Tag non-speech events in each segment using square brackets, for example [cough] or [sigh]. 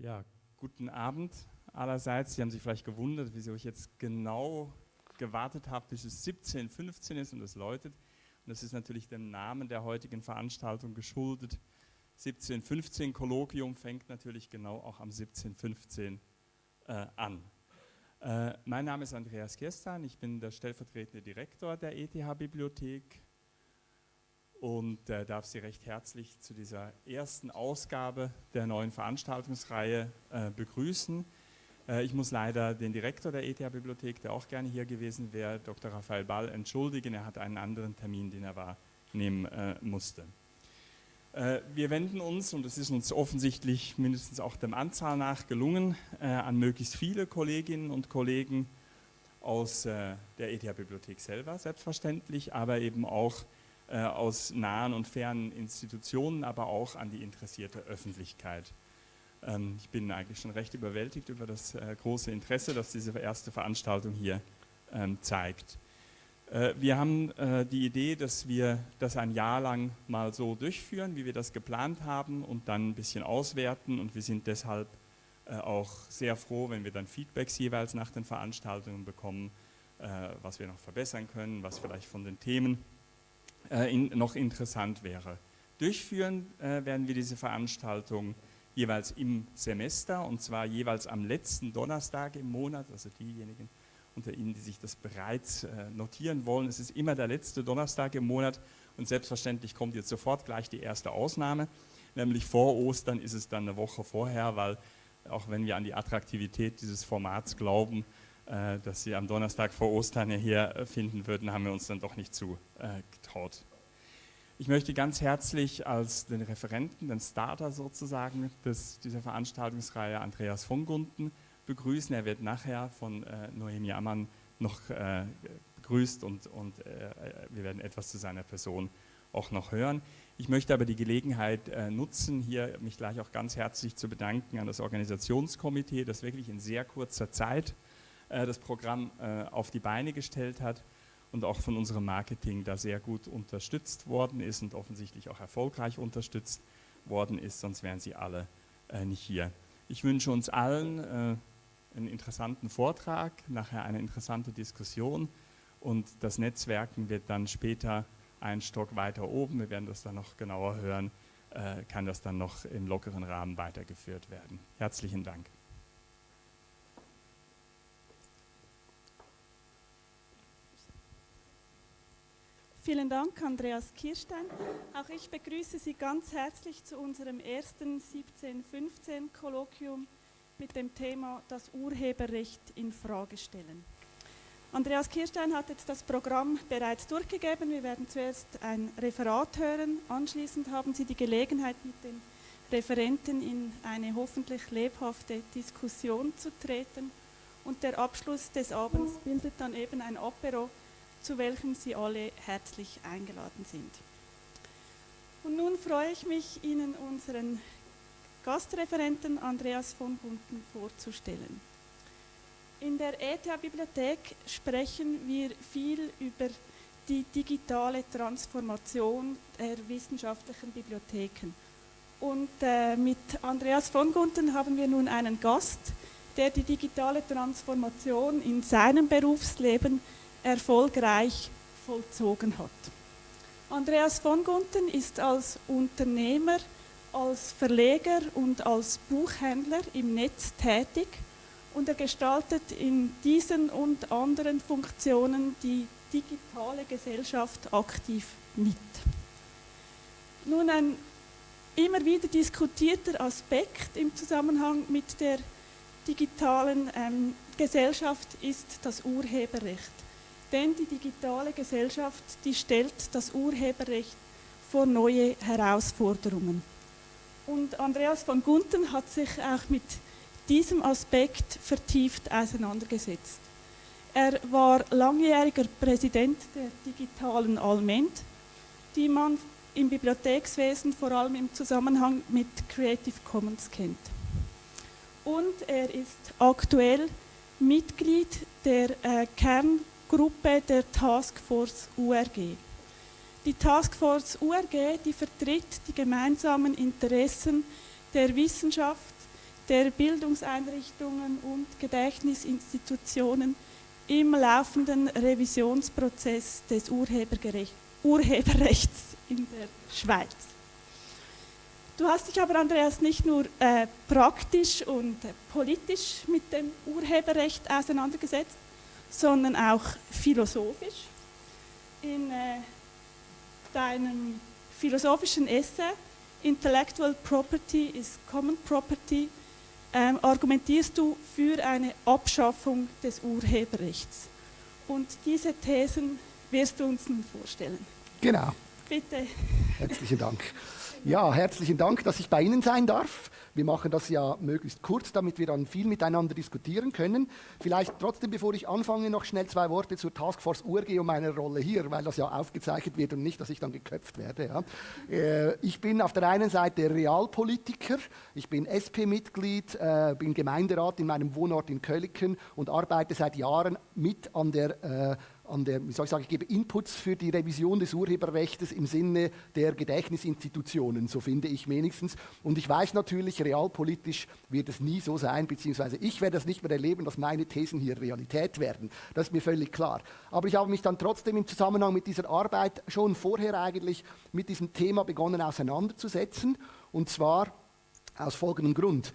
Ja, guten Abend allerseits. Sie haben sich vielleicht gewundert, wieso ich jetzt genau gewartet habe, bis es 17.15 ist und es läutet. Und das ist natürlich dem Namen der heutigen Veranstaltung geschuldet. 17.15 Kolloquium fängt natürlich genau auch am 17.15 äh, an. Äh, mein Name ist Andreas Kirstan, ich bin der stellvertretende Direktor der ETH-Bibliothek und äh, darf Sie recht herzlich zu dieser ersten Ausgabe der neuen Veranstaltungsreihe äh, begrüßen. Äh, ich muss leider den Direktor der ETH-Bibliothek, der auch gerne hier gewesen wäre, Dr. Raphael Ball, entschuldigen. Er hat einen anderen Termin, den er wahrnehmen äh, musste. Äh, wir wenden uns, und es ist uns offensichtlich mindestens auch der Anzahl nach gelungen, äh, an möglichst viele Kolleginnen und Kollegen aus der ETH-Bibliothek selber, selbstverständlich, aber eben auch aus nahen und fernen Institutionen, aber auch an die interessierte Öffentlichkeit. Ähm, ich bin eigentlich schon recht überwältigt über das äh, große Interesse, das diese erste Veranstaltung hier ähm, zeigt. Äh, wir haben äh, die Idee, dass wir das ein Jahr lang mal so durchführen, wie wir das geplant haben und dann ein bisschen auswerten und wir sind deshalb äh, auch sehr froh, wenn wir dann Feedbacks jeweils nach den Veranstaltungen bekommen, äh, was wir noch verbessern können, was vielleicht von den Themen äh, in, noch interessant wäre. Durchführen äh, werden wir diese Veranstaltung jeweils im Semester und zwar jeweils am letzten Donnerstag im Monat, also diejenigen unter Ihnen, die sich das bereits äh, notieren wollen. Es ist immer der letzte Donnerstag im Monat und selbstverständlich kommt jetzt sofort gleich die erste Ausnahme, nämlich vor Ostern ist es dann eine Woche vorher, weil auch wenn wir an die Attraktivität dieses Formats glauben, äh, dass Sie am Donnerstag vor Ostern hier äh, finden würden, haben wir uns dann doch nicht zugetraut. Äh, ich möchte ganz herzlich als den Referenten, den Starter sozusagen des, dieser Veranstaltungsreihe Andreas von Gunten begrüßen. Er wird nachher von äh, Noemi Ammann noch äh, begrüßt und, und äh, wir werden etwas zu seiner Person auch noch hören. Ich möchte aber die Gelegenheit äh, nutzen, hier mich gleich auch ganz herzlich zu bedanken an das Organisationskomitee, das wirklich in sehr kurzer Zeit äh, das Programm äh, auf die Beine gestellt hat und auch von unserem Marketing da sehr gut unterstützt worden ist und offensichtlich auch erfolgreich unterstützt worden ist, sonst wären sie alle äh, nicht hier. Ich wünsche uns allen einen interessanten Vortrag, nachher eine interessante Diskussion und das Netzwerken wird dann später einen Stock weiter oben, wir werden das dann noch genauer hören, kann das dann noch im lockeren Rahmen weitergeführt werden. Herzlichen Dank. Vielen Dank, Andreas Kirstein. Auch ich begrüße Sie ganz herzlich zu unserem ersten 1715-Kolloquium mit dem Thema das Urheberrecht in Frage stellen. Andreas Kirstein hat jetzt das Programm bereits durchgegeben. Wir werden zuerst ein Referat hören. Anschließend haben Sie die Gelegenheit, mit den Referenten in eine hoffentlich lebhafte Diskussion zu treten. Und der Abschluss des Abends bildet dann eben ein Apero zu welchem Sie alle herzlich eingeladen sind. Und nun freue ich mich, Ihnen unseren Gastreferenten Andreas von Bunten vorzustellen. In der ETH-Bibliothek sprechen wir viel über die digitale Transformation der wissenschaftlichen Bibliotheken. Und äh, mit Andreas von Gunten haben wir nun einen Gast, der die digitale Transformation in seinem Berufsleben erfolgreich vollzogen hat. Andreas von Gunten ist als Unternehmer, als Verleger und als Buchhändler im Netz tätig und er gestaltet in diesen und anderen Funktionen die digitale Gesellschaft aktiv mit. Nun ein immer wieder diskutierter Aspekt im Zusammenhang mit der digitalen ähm, Gesellschaft ist das Urheberrecht. Denn die digitale Gesellschaft, die stellt das Urheberrecht vor neue Herausforderungen. Und Andreas von Gunten hat sich auch mit diesem Aspekt vertieft auseinandergesetzt. Er war langjähriger Präsident der digitalen Alment, die man im Bibliothekswesen vor allem im Zusammenhang mit Creative Commons kennt. Und er ist aktuell Mitglied der äh, Kern Gruppe der Taskforce URG. Die Taskforce URG, die vertritt die gemeinsamen Interessen der Wissenschaft, der Bildungseinrichtungen und Gedächtnisinstitutionen im laufenden Revisionsprozess des Urheberrechts in der Schweiz. Du hast dich aber, Andreas, nicht nur äh, praktisch und äh, politisch mit dem Urheberrecht auseinandergesetzt, sondern auch philosophisch. In äh, deinem philosophischen Essay Intellectual Property is Common Property ähm, argumentierst du für eine Abschaffung des Urheberrechts. Und diese Thesen wirst du uns nun vorstellen. Genau. Bitte. Herzlichen Dank. Ja, herzlichen Dank, dass ich bei Ihnen sein darf. Wir machen das ja möglichst kurz, damit wir dann viel miteinander diskutieren können. Vielleicht trotzdem, bevor ich anfange, noch schnell zwei Worte zur Taskforce URG und meiner Rolle hier, weil das ja aufgezeichnet wird und nicht, dass ich dann geköpft werde. Ja. Äh, ich bin auf der einen Seite Realpolitiker, ich bin SP-Mitglied, äh, bin Gemeinderat in meinem Wohnort in Köliken und arbeite seit Jahren mit an der äh, an der, wie soll ich sagen, ich gebe Inputs für die Revision des Urheberrechts im Sinne der Gedächtnisinstitutionen, so finde ich wenigstens. Und ich weiß natürlich, realpolitisch wird es nie so sein, beziehungsweise ich werde es nicht mehr erleben, dass meine Thesen hier Realität werden. Das ist mir völlig klar. Aber ich habe mich dann trotzdem im Zusammenhang mit dieser Arbeit schon vorher eigentlich mit diesem Thema begonnen auseinanderzusetzen. Und zwar aus folgendem Grund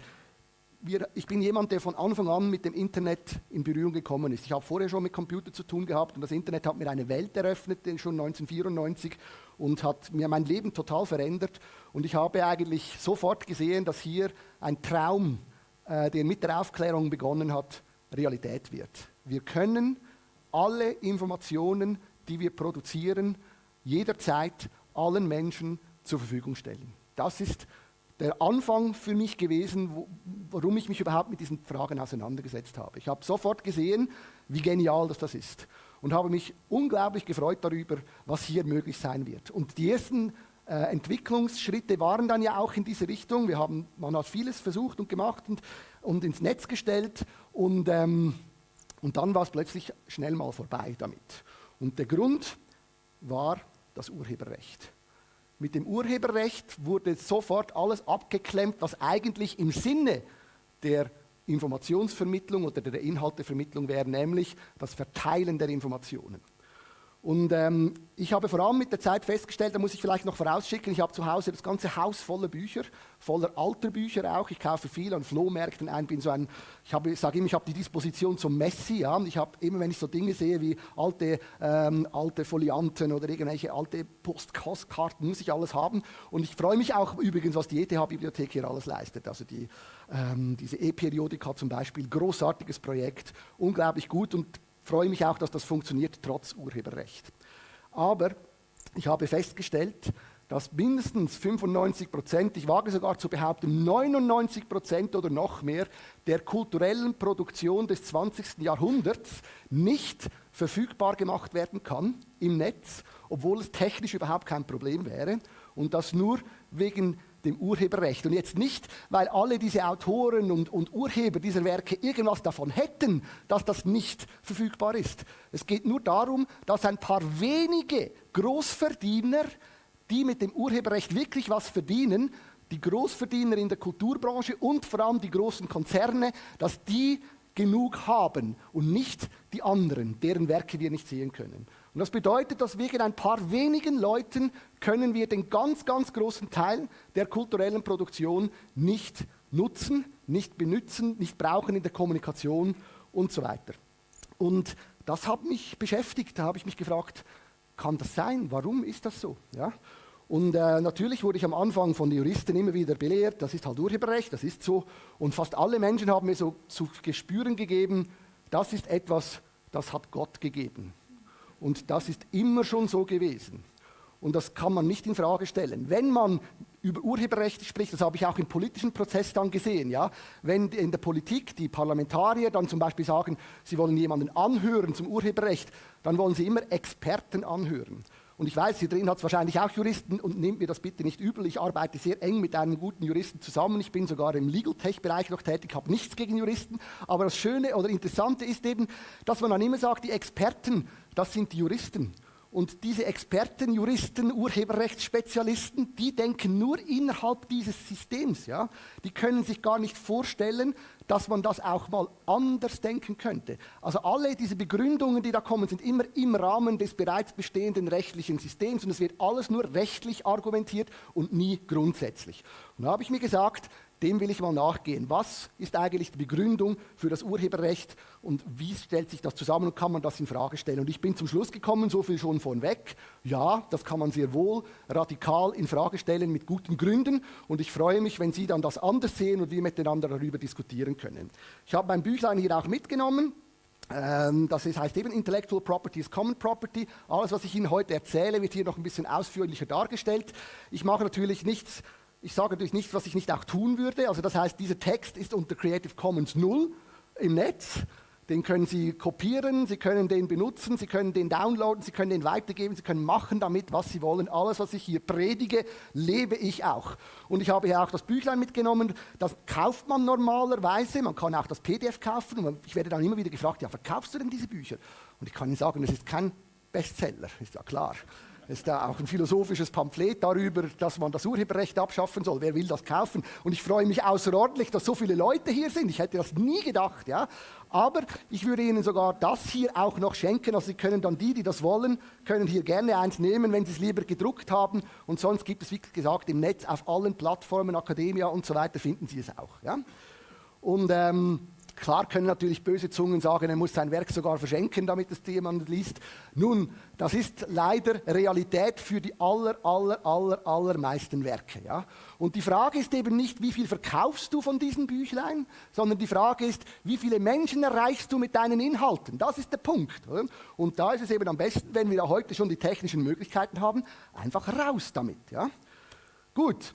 wir, ich bin jemand, der von Anfang an mit dem Internet in Berührung gekommen ist. Ich habe vorher schon mit Computer zu tun gehabt und das Internet hat mir eine Welt eröffnet, schon 1994 und hat mir mein Leben total verändert. Und ich habe eigentlich sofort gesehen, dass hier ein Traum, äh, der mit der Aufklärung begonnen hat, Realität wird. Wir können alle Informationen, die wir produzieren, jederzeit allen Menschen zur Verfügung stellen. Das ist der Anfang für mich gewesen, wo, warum ich mich überhaupt mit diesen Fragen auseinandergesetzt habe. Ich habe sofort gesehen, wie genial das, das ist und habe mich unglaublich gefreut darüber, was hier möglich sein wird. Und die ersten äh, Entwicklungsschritte waren dann ja auch in diese Richtung. Wir haben, man hat vieles versucht und gemacht und, und ins Netz gestellt und, ähm, und dann war es plötzlich schnell mal vorbei damit. Und der Grund war das Urheberrecht. Mit dem Urheberrecht wurde sofort alles abgeklemmt, was eigentlich im Sinne der Informationsvermittlung oder der Inhaltevermittlung wäre, nämlich das Verteilen der Informationen. Und ähm, ich habe vor allem mit der Zeit festgestellt, da muss ich vielleicht noch vorausschicken, ich habe zu Hause das ganze Haus voller Bücher, voller alter Bücher auch. Ich kaufe viel an Flohmärkten ein, bin so ein, ich habe, sage immer, ich habe die Disposition zum Messi. Ja? Ich habe immer, wenn ich so Dinge sehe wie alte, ähm, alte Folianten oder irgendwelche alte Postkarten, muss ich alles haben. Und ich freue mich auch übrigens, was die ETH-Bibliothek hier alles leistet. Also die, ähm, diese E-Periodika zum Beispiel, großartiges Projekt, unglaublich gut und freue mich auch, dass das funktioniert trotz Urheberrecht. Aber ich habe festgestellt, dass mindestens 95 Prozent, ich wage sogar zu behaupten 99 Prozent oder noch mehr der kulturellen Produktion des 20. Jahrhunderts nicht verfügbar gemacht werden kann im Netz, obwohl es technisch überhaupt kein Problem wäre und das nur wegen dem Urheberrecht. Und jetzt nicht, weil alle diese Autoren und, und Urheber dieser Werke irgendwas davon hätten, dass das nicht verfügbar ist. Es geht nur darum, dass ein paar wenige Großverdiener, die mit dem Urheberrecht wirklich was verdienen, die Großverdiener in der Kulturbranche und vor allem die großen Konzerne, dass die genug haben und nicht die anderen, deren Werke wir nicht sehen können. Und das bedeutet, dass wegen ein paar wenigen Leuten können wir den ganz, ganz großen Teil der kulturellen Produktion nicht nutzen, nicht benutzen, nicht brauchen in der Kommunikation und so weiter. Und das hat mich beschäftigt. Da habe ich mich gefragt, kann das sein? Warum ist das so? Ja? Und äh, natürlich wurde ich am Anfang von den Juristen immer wieder belehrt, das ist halt Urheberrecht, das ist so. Und fast alle Menschen haben mir so zu gespüren gegeben, das ist etwas, das hat Gott gegeben. Und das ist immer schon so gewesen. Und das kann man nicht in Frage stellen. Wenn man über Urheberrechte spricht, das habe ich auch im politischen Prozess dann gesehen, ja, wenn in der Politik die Parlamentarier dann zum Beispiel sagen, sie wollen jemanden anhören zum Urheberrecht, dann wollen sie immer Experten anhören. Und ich weiß, hier drin hat es wahrscheinlich auch Juristen und nehmt mir das bitte nicht übel. Ich arbeite sehr eng mit einem guten Juristen zusammen. Ich bin sogar im Legal Tech-Bereich noch tätig, habe nichts gegen Juristen. Aber das Schöne oder Interessante ist eben, dass man dann immer sagt, die Experten, das sind die Juristen. Und diese Experten, Juristen, Urheberrechtsspezialisten, die denken nur innerhalb dieses Systems. Ja? Die können sich gar nicht vorstellen, dass man das auch mal anders denken könnte. Also alle diese Begründungen, die da kommen, sind immer im Rahmen des bereits bestehenden rechtlichen Systems und es wird alles nur rechtlich argumentiert und nie grundsätzlich. Und da habe ich mir gesagt, dem will ich mal nachgehen. Was ist eigentlich die Begründung für das Urheberrecht und wie stellt sich das zusammen und kann man das in Frage stellen? Und ich bin zum Schluss gekommen, so viel schon vorweg. Ja, das kann man sehr wohl radikal in Frage stellen mit guten Gründen und ich freue mich, wenn Sie dann das anders sehen und wir miteinander darüber diskutieren können. Ich habe mein Büchlein hier auch mitgenommen. Ähm, das heißt eben Intellectual Property ist Common Property. Alles, was ich Ihnen heute erzähle, wird hier noch ein bisschen ausführlicher dargestellt. Ich mache natürlich nichts ich sage natürlich nichts, was ich nicht auch tun würde. Also das heißt, dieser Text ist unter Creative Commons 0 im Netz. Den können Sie kopieren, Sie können den benutzen, Sie können den downloaden, Sie können den weitergeben, Sie können machen damit, was Sie wollen. Alles, was ich hier predige, lebe ich auch. Und ich habe hier auch das Büchlein mitgenommen. Das kauft man normalerweise. Man kann auch das PDF kaufen. Und ich werde dann immer wieder gefragt, ja, verkaufst du denn diese Bücher? Und ich kann Ihnen sagen, das ist kein Bestseller, ist ja klar. Ist da auch ein philosophisches Pamphlet darüber, dass man das Urheberrecht abschaffen soll. Wer will das kaufen? Und ich freue mich außerordentlich, dass so viele Leute hier sind. Ich hätte das nie gedacht. Ja? Aber ich würde Ihnen sogar das hier auch noch schenken. Also Sie können dann die, die das wollen, können hier gerne eins nehmen, wenn Sie es lieber gedruckt haben. Und sonst gibt es, wie gesagt, im Netz auf allen Plattformen, Academia und so weiter, finden Sie es auch. Ja? Und ähm, Klar können natürlich böse Zungen sagen, er muss sein Werk sogar verschenken, damit es jemand liest. Nun, das ist leider Realität für die aller, aller, aller, allermeisten Werke. Ja? Und die Frage ist eben nicht, wie viel verkaufst du von diesen Büchlein, sondern die Frage ist, wie viele Menschen erreichst du mit deinen Inhalten? Das ist der Punkt. Oder? Und da ist es eben am besten, wenn wir heute schon die technischen Möglichkeiten haben, einfach raus damit. Ja? Gut,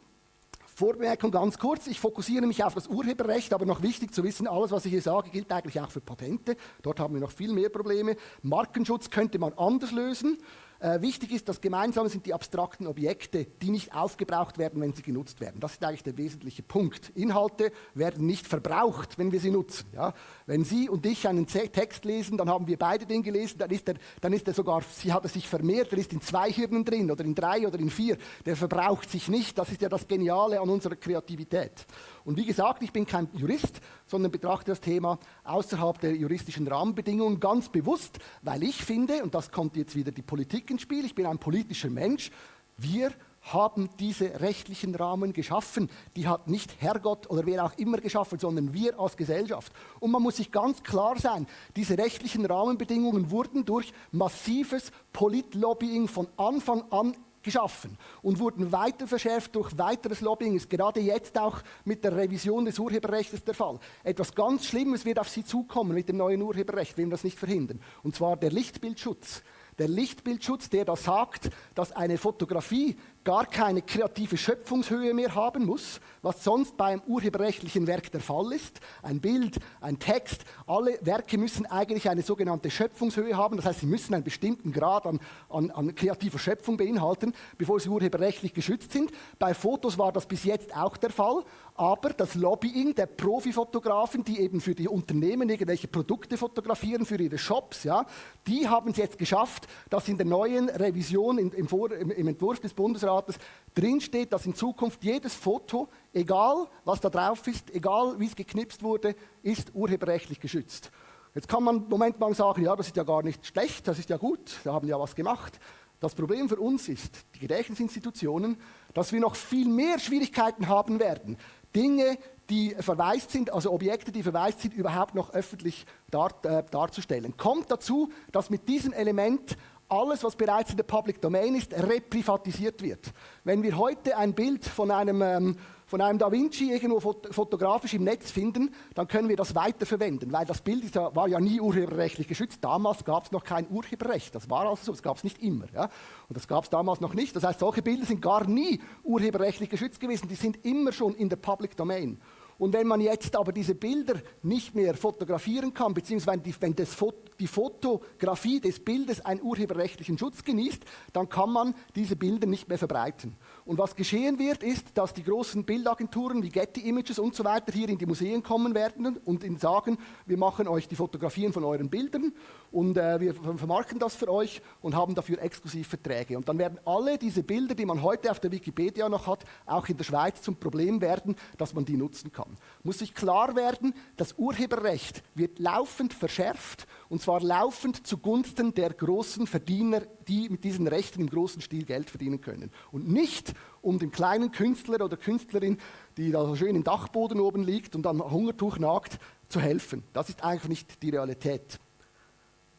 Vorbemerkung ganz kurz, ich fokussiere mich auf das Urheberrecht, aber noch wichtig zu wissen, alles, was ich hier sage, gilt eigentlich auch für Patente. Dort haben wir noch viel mehr Probleme. Markenschutz könnte man anders lösen. Äh, wichtig ist, dass gemeinsam sind die abstrakten Objekte, die nicht aufgebraucht werden, wenn sie genutzt werden. Das ist eigentlich der wesentliche Punkt. Inhalte werden nicht verbraucht, wenn wir sie nutzen. Ja? Wenn Sie und ich einen Text lesen, dann haben wir beide den gelesen, dann ist er, dann ist er sogar, sie hat er sich vermehrt, er ist in zwei Hirnen drin oder in drei oder in vier. Der verbraucht sich nicht. Das ist ja das Geniale an unserer Kreativität. Und wie gesagt, ich bin kein Jurist, sondern betrachte das Thema außerhalb der juristischen Rahmenbedingungen ganz bewusst, weil ich finde, und das kommt jetzt wieder die Politik ins Spiel, ich bin ein politischer Mensch, wir haben diese rechtlichen Rahmen geschaffen. Die hat nicht Herrgott oder wer auch immer geschaffen, sondern wir als Gesellschaft. Und man muss sich ganz klar sein, diese rechtlichen Rahmenbedingungen wurden durch massives Politlobbying von Anfang an geschaffen und wurden weiter verschärft durch weiteres Lobbying. Ist gerade jetzt auch mit der Revision des Urheberrechts der Fall. Etwas ganz Schlimmes wird auf Sie zukommen mit dem neuen Urheberrecht, wenn wir das nicht verhindern. Und zwar der Lichtbildschutz. Der Lichtbildschutz, der da sagt, dass eine Fotografie gar keine kreative Schöpfungshöhe mehr haben muss, was sonst beim urheberrechtlichen Werk der Fall ist. Ein Bild, ein Text, alle Werke müssen eigentlich eine sogenannte Schöpfungshöhe haben. Das heißt, sie müssen einen bestimmten Grad an, an, an kreativer Schöpfung beinhalten, bevor sie urheberrechtlich geschützt sind. Bei Fotos war das bis jetzt auch der Fall, aber das Lobbying der Profifotografen, die eben für die Unternehmen irgendwelche Produkte fotografieren, für ihre Shops, ja, die haben es jetzt geschafft, dass in der neuen Revision, im, im, Vor, im, im Entwurf des Bundesrats, Staates drin steht, dass in Zukunft jedes Foto, egal was da drauf ist, egal wie es geknipst wurde, ist urheberrechtlich geschützt. Jetzt kann man im Moment mal sagen, ja, das ist ja gar nicht schlecht, das ist ja gut, wir haben ja was gemacht. Das Problem für uns ist, die Gedächtnisinstitutionen, dass wir noch viel mehr Schwierigkeiten haben werden, Dinge, die verwaist sind, also Objekte, die verwaist sind, überhaupt noch öffentlich dar, äh, darzustellen. Kommt dazu, dass mit diesem Element alles, was bereits in der Public Domain ist, reprivatisiert wird. Wenn wir heute ein Bild von einem, ähm, von einem Da Vinci irgendwo fot fotografisch im Netz finden, dann können wir das weiterverwenden, weil das Bild ja, war ja nie urheberrechtlich geschützt. Damals gab es noch kein Urheberrecht. Das war also so, das gab es nicht immer. Ja? Und das gab es damals noch nicht. Das heißt, solche Bilder sind gar nie urheberrechtlich geschützt gewesen. Die sind immer schon in der Public Domain. Und wenn man jetzt aber diese Bilder nicht mehr fotografieren kann, beziehungsweise wenn Foto, die Fotografie des Bildes einen urheberrechtlichen Schutz genießt, dann kann man diese Bilder nicht mehr verbreiten. Und was geschehen wird, ist, dass die großen Bildagenturen wie Getty Images und so weiter hier in die Museen kommen werden und ihnen sagen, wir machen euch die Fotografien von euren Bildern und äh, wir vermarkten das für euch und haben dafür exklusiv Verträge. Und dann werden alle diese Bilder, die man heute auf der Wikipedia noch hat, auch in der Schweiz zum Problem werden, dass man die nutzen kann. Muss sich klar werden, das Urheberrecht wird laufend verschärft und zwar laufend zugunsten der großen Verdiener, die mit diesen Rechten im großen Stil Geld verdienen können. Und nicht um den kleinen Künstler oder Künstlerin, die da schön im Dachboden oben liegt und am Hungertuch nagt, zu helfen. Das ist eigentlich nicht die Realität.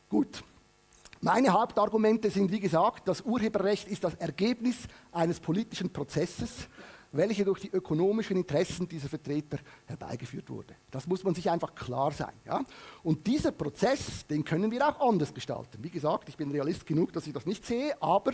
Gut. Meine Hauptargumente sind, wie gesagt, das Urheberrecht ist das Ergebnis eines politischen Prozesses welche durch die ökonomischen Interessen dieser Vertreter herbeigeführt wurde. Das muss man sich einfach klar sein. Ja? Und dieser Prozess, den können wir auch anders gestalten. Wie gesagt, ich bin Realist genug, dass ich das nicht sehe, aber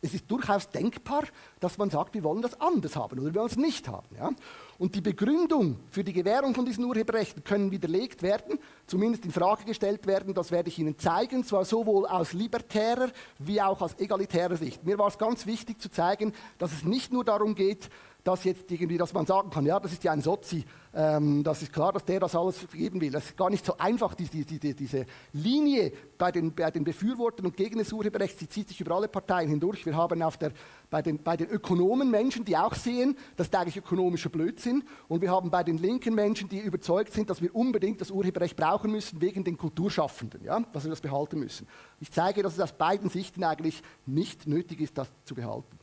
es ist durchaus denkbar, dass man sagt, wir wollen das anders haben oder wir wollen es nicht haben. Ja? Und die Begründung für die Gewährung von diesen Urheberrechten können widerlegt werden, zumindest in Frage gestellt werden. Das werde ich Ihnen zeigen, zwar sowohl aus libertärer wie auch aus egalitärer Sicht. Mir war es ganz wichtig zu zeigen, dass es nicht nur darum geht, dass jetzt irgendwie, dass man sagen kann, ja, das ist ja ein Sozi, ähm, das ist klar, dass der das alles geben will. Das ist gar nicht so einfach, die, die, die, diese Linie bei den, bei den Befürwortern und Gegnern des Urheberrechts, die zieht sich über alle Parteien hindurch. Wir haben auf der, bei, den, bei den Ökonomen Menschen, die auch sehen, das ist eigentlich ökonomischer Blödsinn. Und wir haben bei den linken Menschen, die überzeugt sind, dass wir unbedingt das Urheberrecht brauchen müssen, wegen den Kulturschaffenden, ja, dass wir das behalten müssen. Ich zeige, dass es aus beiden Sichten eigentlich nicht nötig ist, das zu behalten.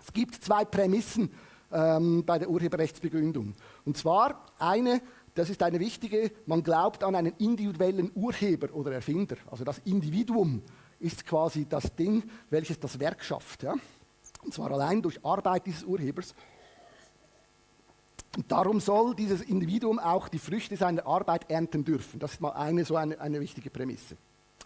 Es gibt zwei Prämissen, ähm, bei der Urheberrechtsbegründung. Und zwar eine, das ist eine wichtige, man glaubt an einen individuellen Urheber oder Erfinder. Also das Individuum ist quasi das Ding, welches das Werk schafft. Ja? Und zwar allein durch Arbeit dieses Urhebers. Und darum soll dieses Individuum auch die Früchte seiner Arbeit ernten dürfen. Das ist mal eine so eine, eine wichtige Prämisse.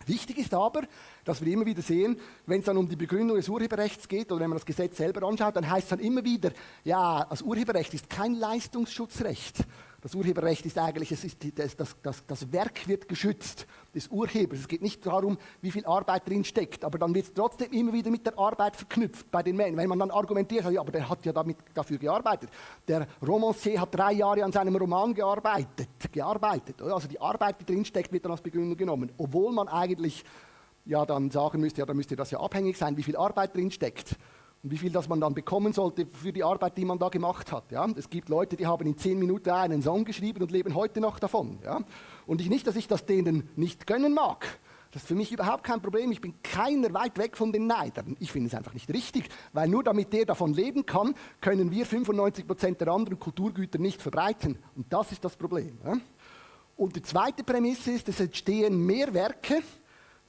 Wichtig ist aber, dass wir immer wieder sehen, wenn es dann um die Begründung des Urheberrechts geht oder wenn man das Gesetz selber anschaut, dann heißt es dann immer wieder, ja, das Urheberrecht ist kein Leistungsschutzrecht. Das Urheberrecht ist eigentlich, es ist, das, das, das, das Werk wird geschützt des Urhebers. Es geht nicht darum, wie viel Arbeit drin steckt, aber dann wird es trotzdem immer wieder mit der Arbeit verknüpft bei den Menschen. Wenn man dann argumentiert, ja, aber der hat ja damit, dafür gearbeitet. Der Romancier hat drei Jahre an seinem Roman gearbeitet. gearbeitet Also die Arbeit, die drin steckt, wird dann als Begründung genommen. Obwohl man eigentlich ja dann sagen müsste, ja, da müsste das ja abhängig sein, wie viel Arbeit drin steckt und wie viel das man dann bekommen sollte für die Arbeit, die man da gemacht hat. Ja? Es gibt Leute, die haben in zehn Minuten einen Song geschrieben und leben heute noch davon. Ja? Und ich nicht, dass ich das denen nicht gönnen mag. Das ist für mich überhaupt kein Problem. Ich bin keiner weit weg von den Neidern. Ich finde es einfach nicht richtig, weil nur damit der davon leben kann, können wir 95 Prozent der anderen Kulturgüter nicht verbreiten. Und das ist das Problem. Ja? Und die zweite Prämisse ist, es entstehen mehr Werke,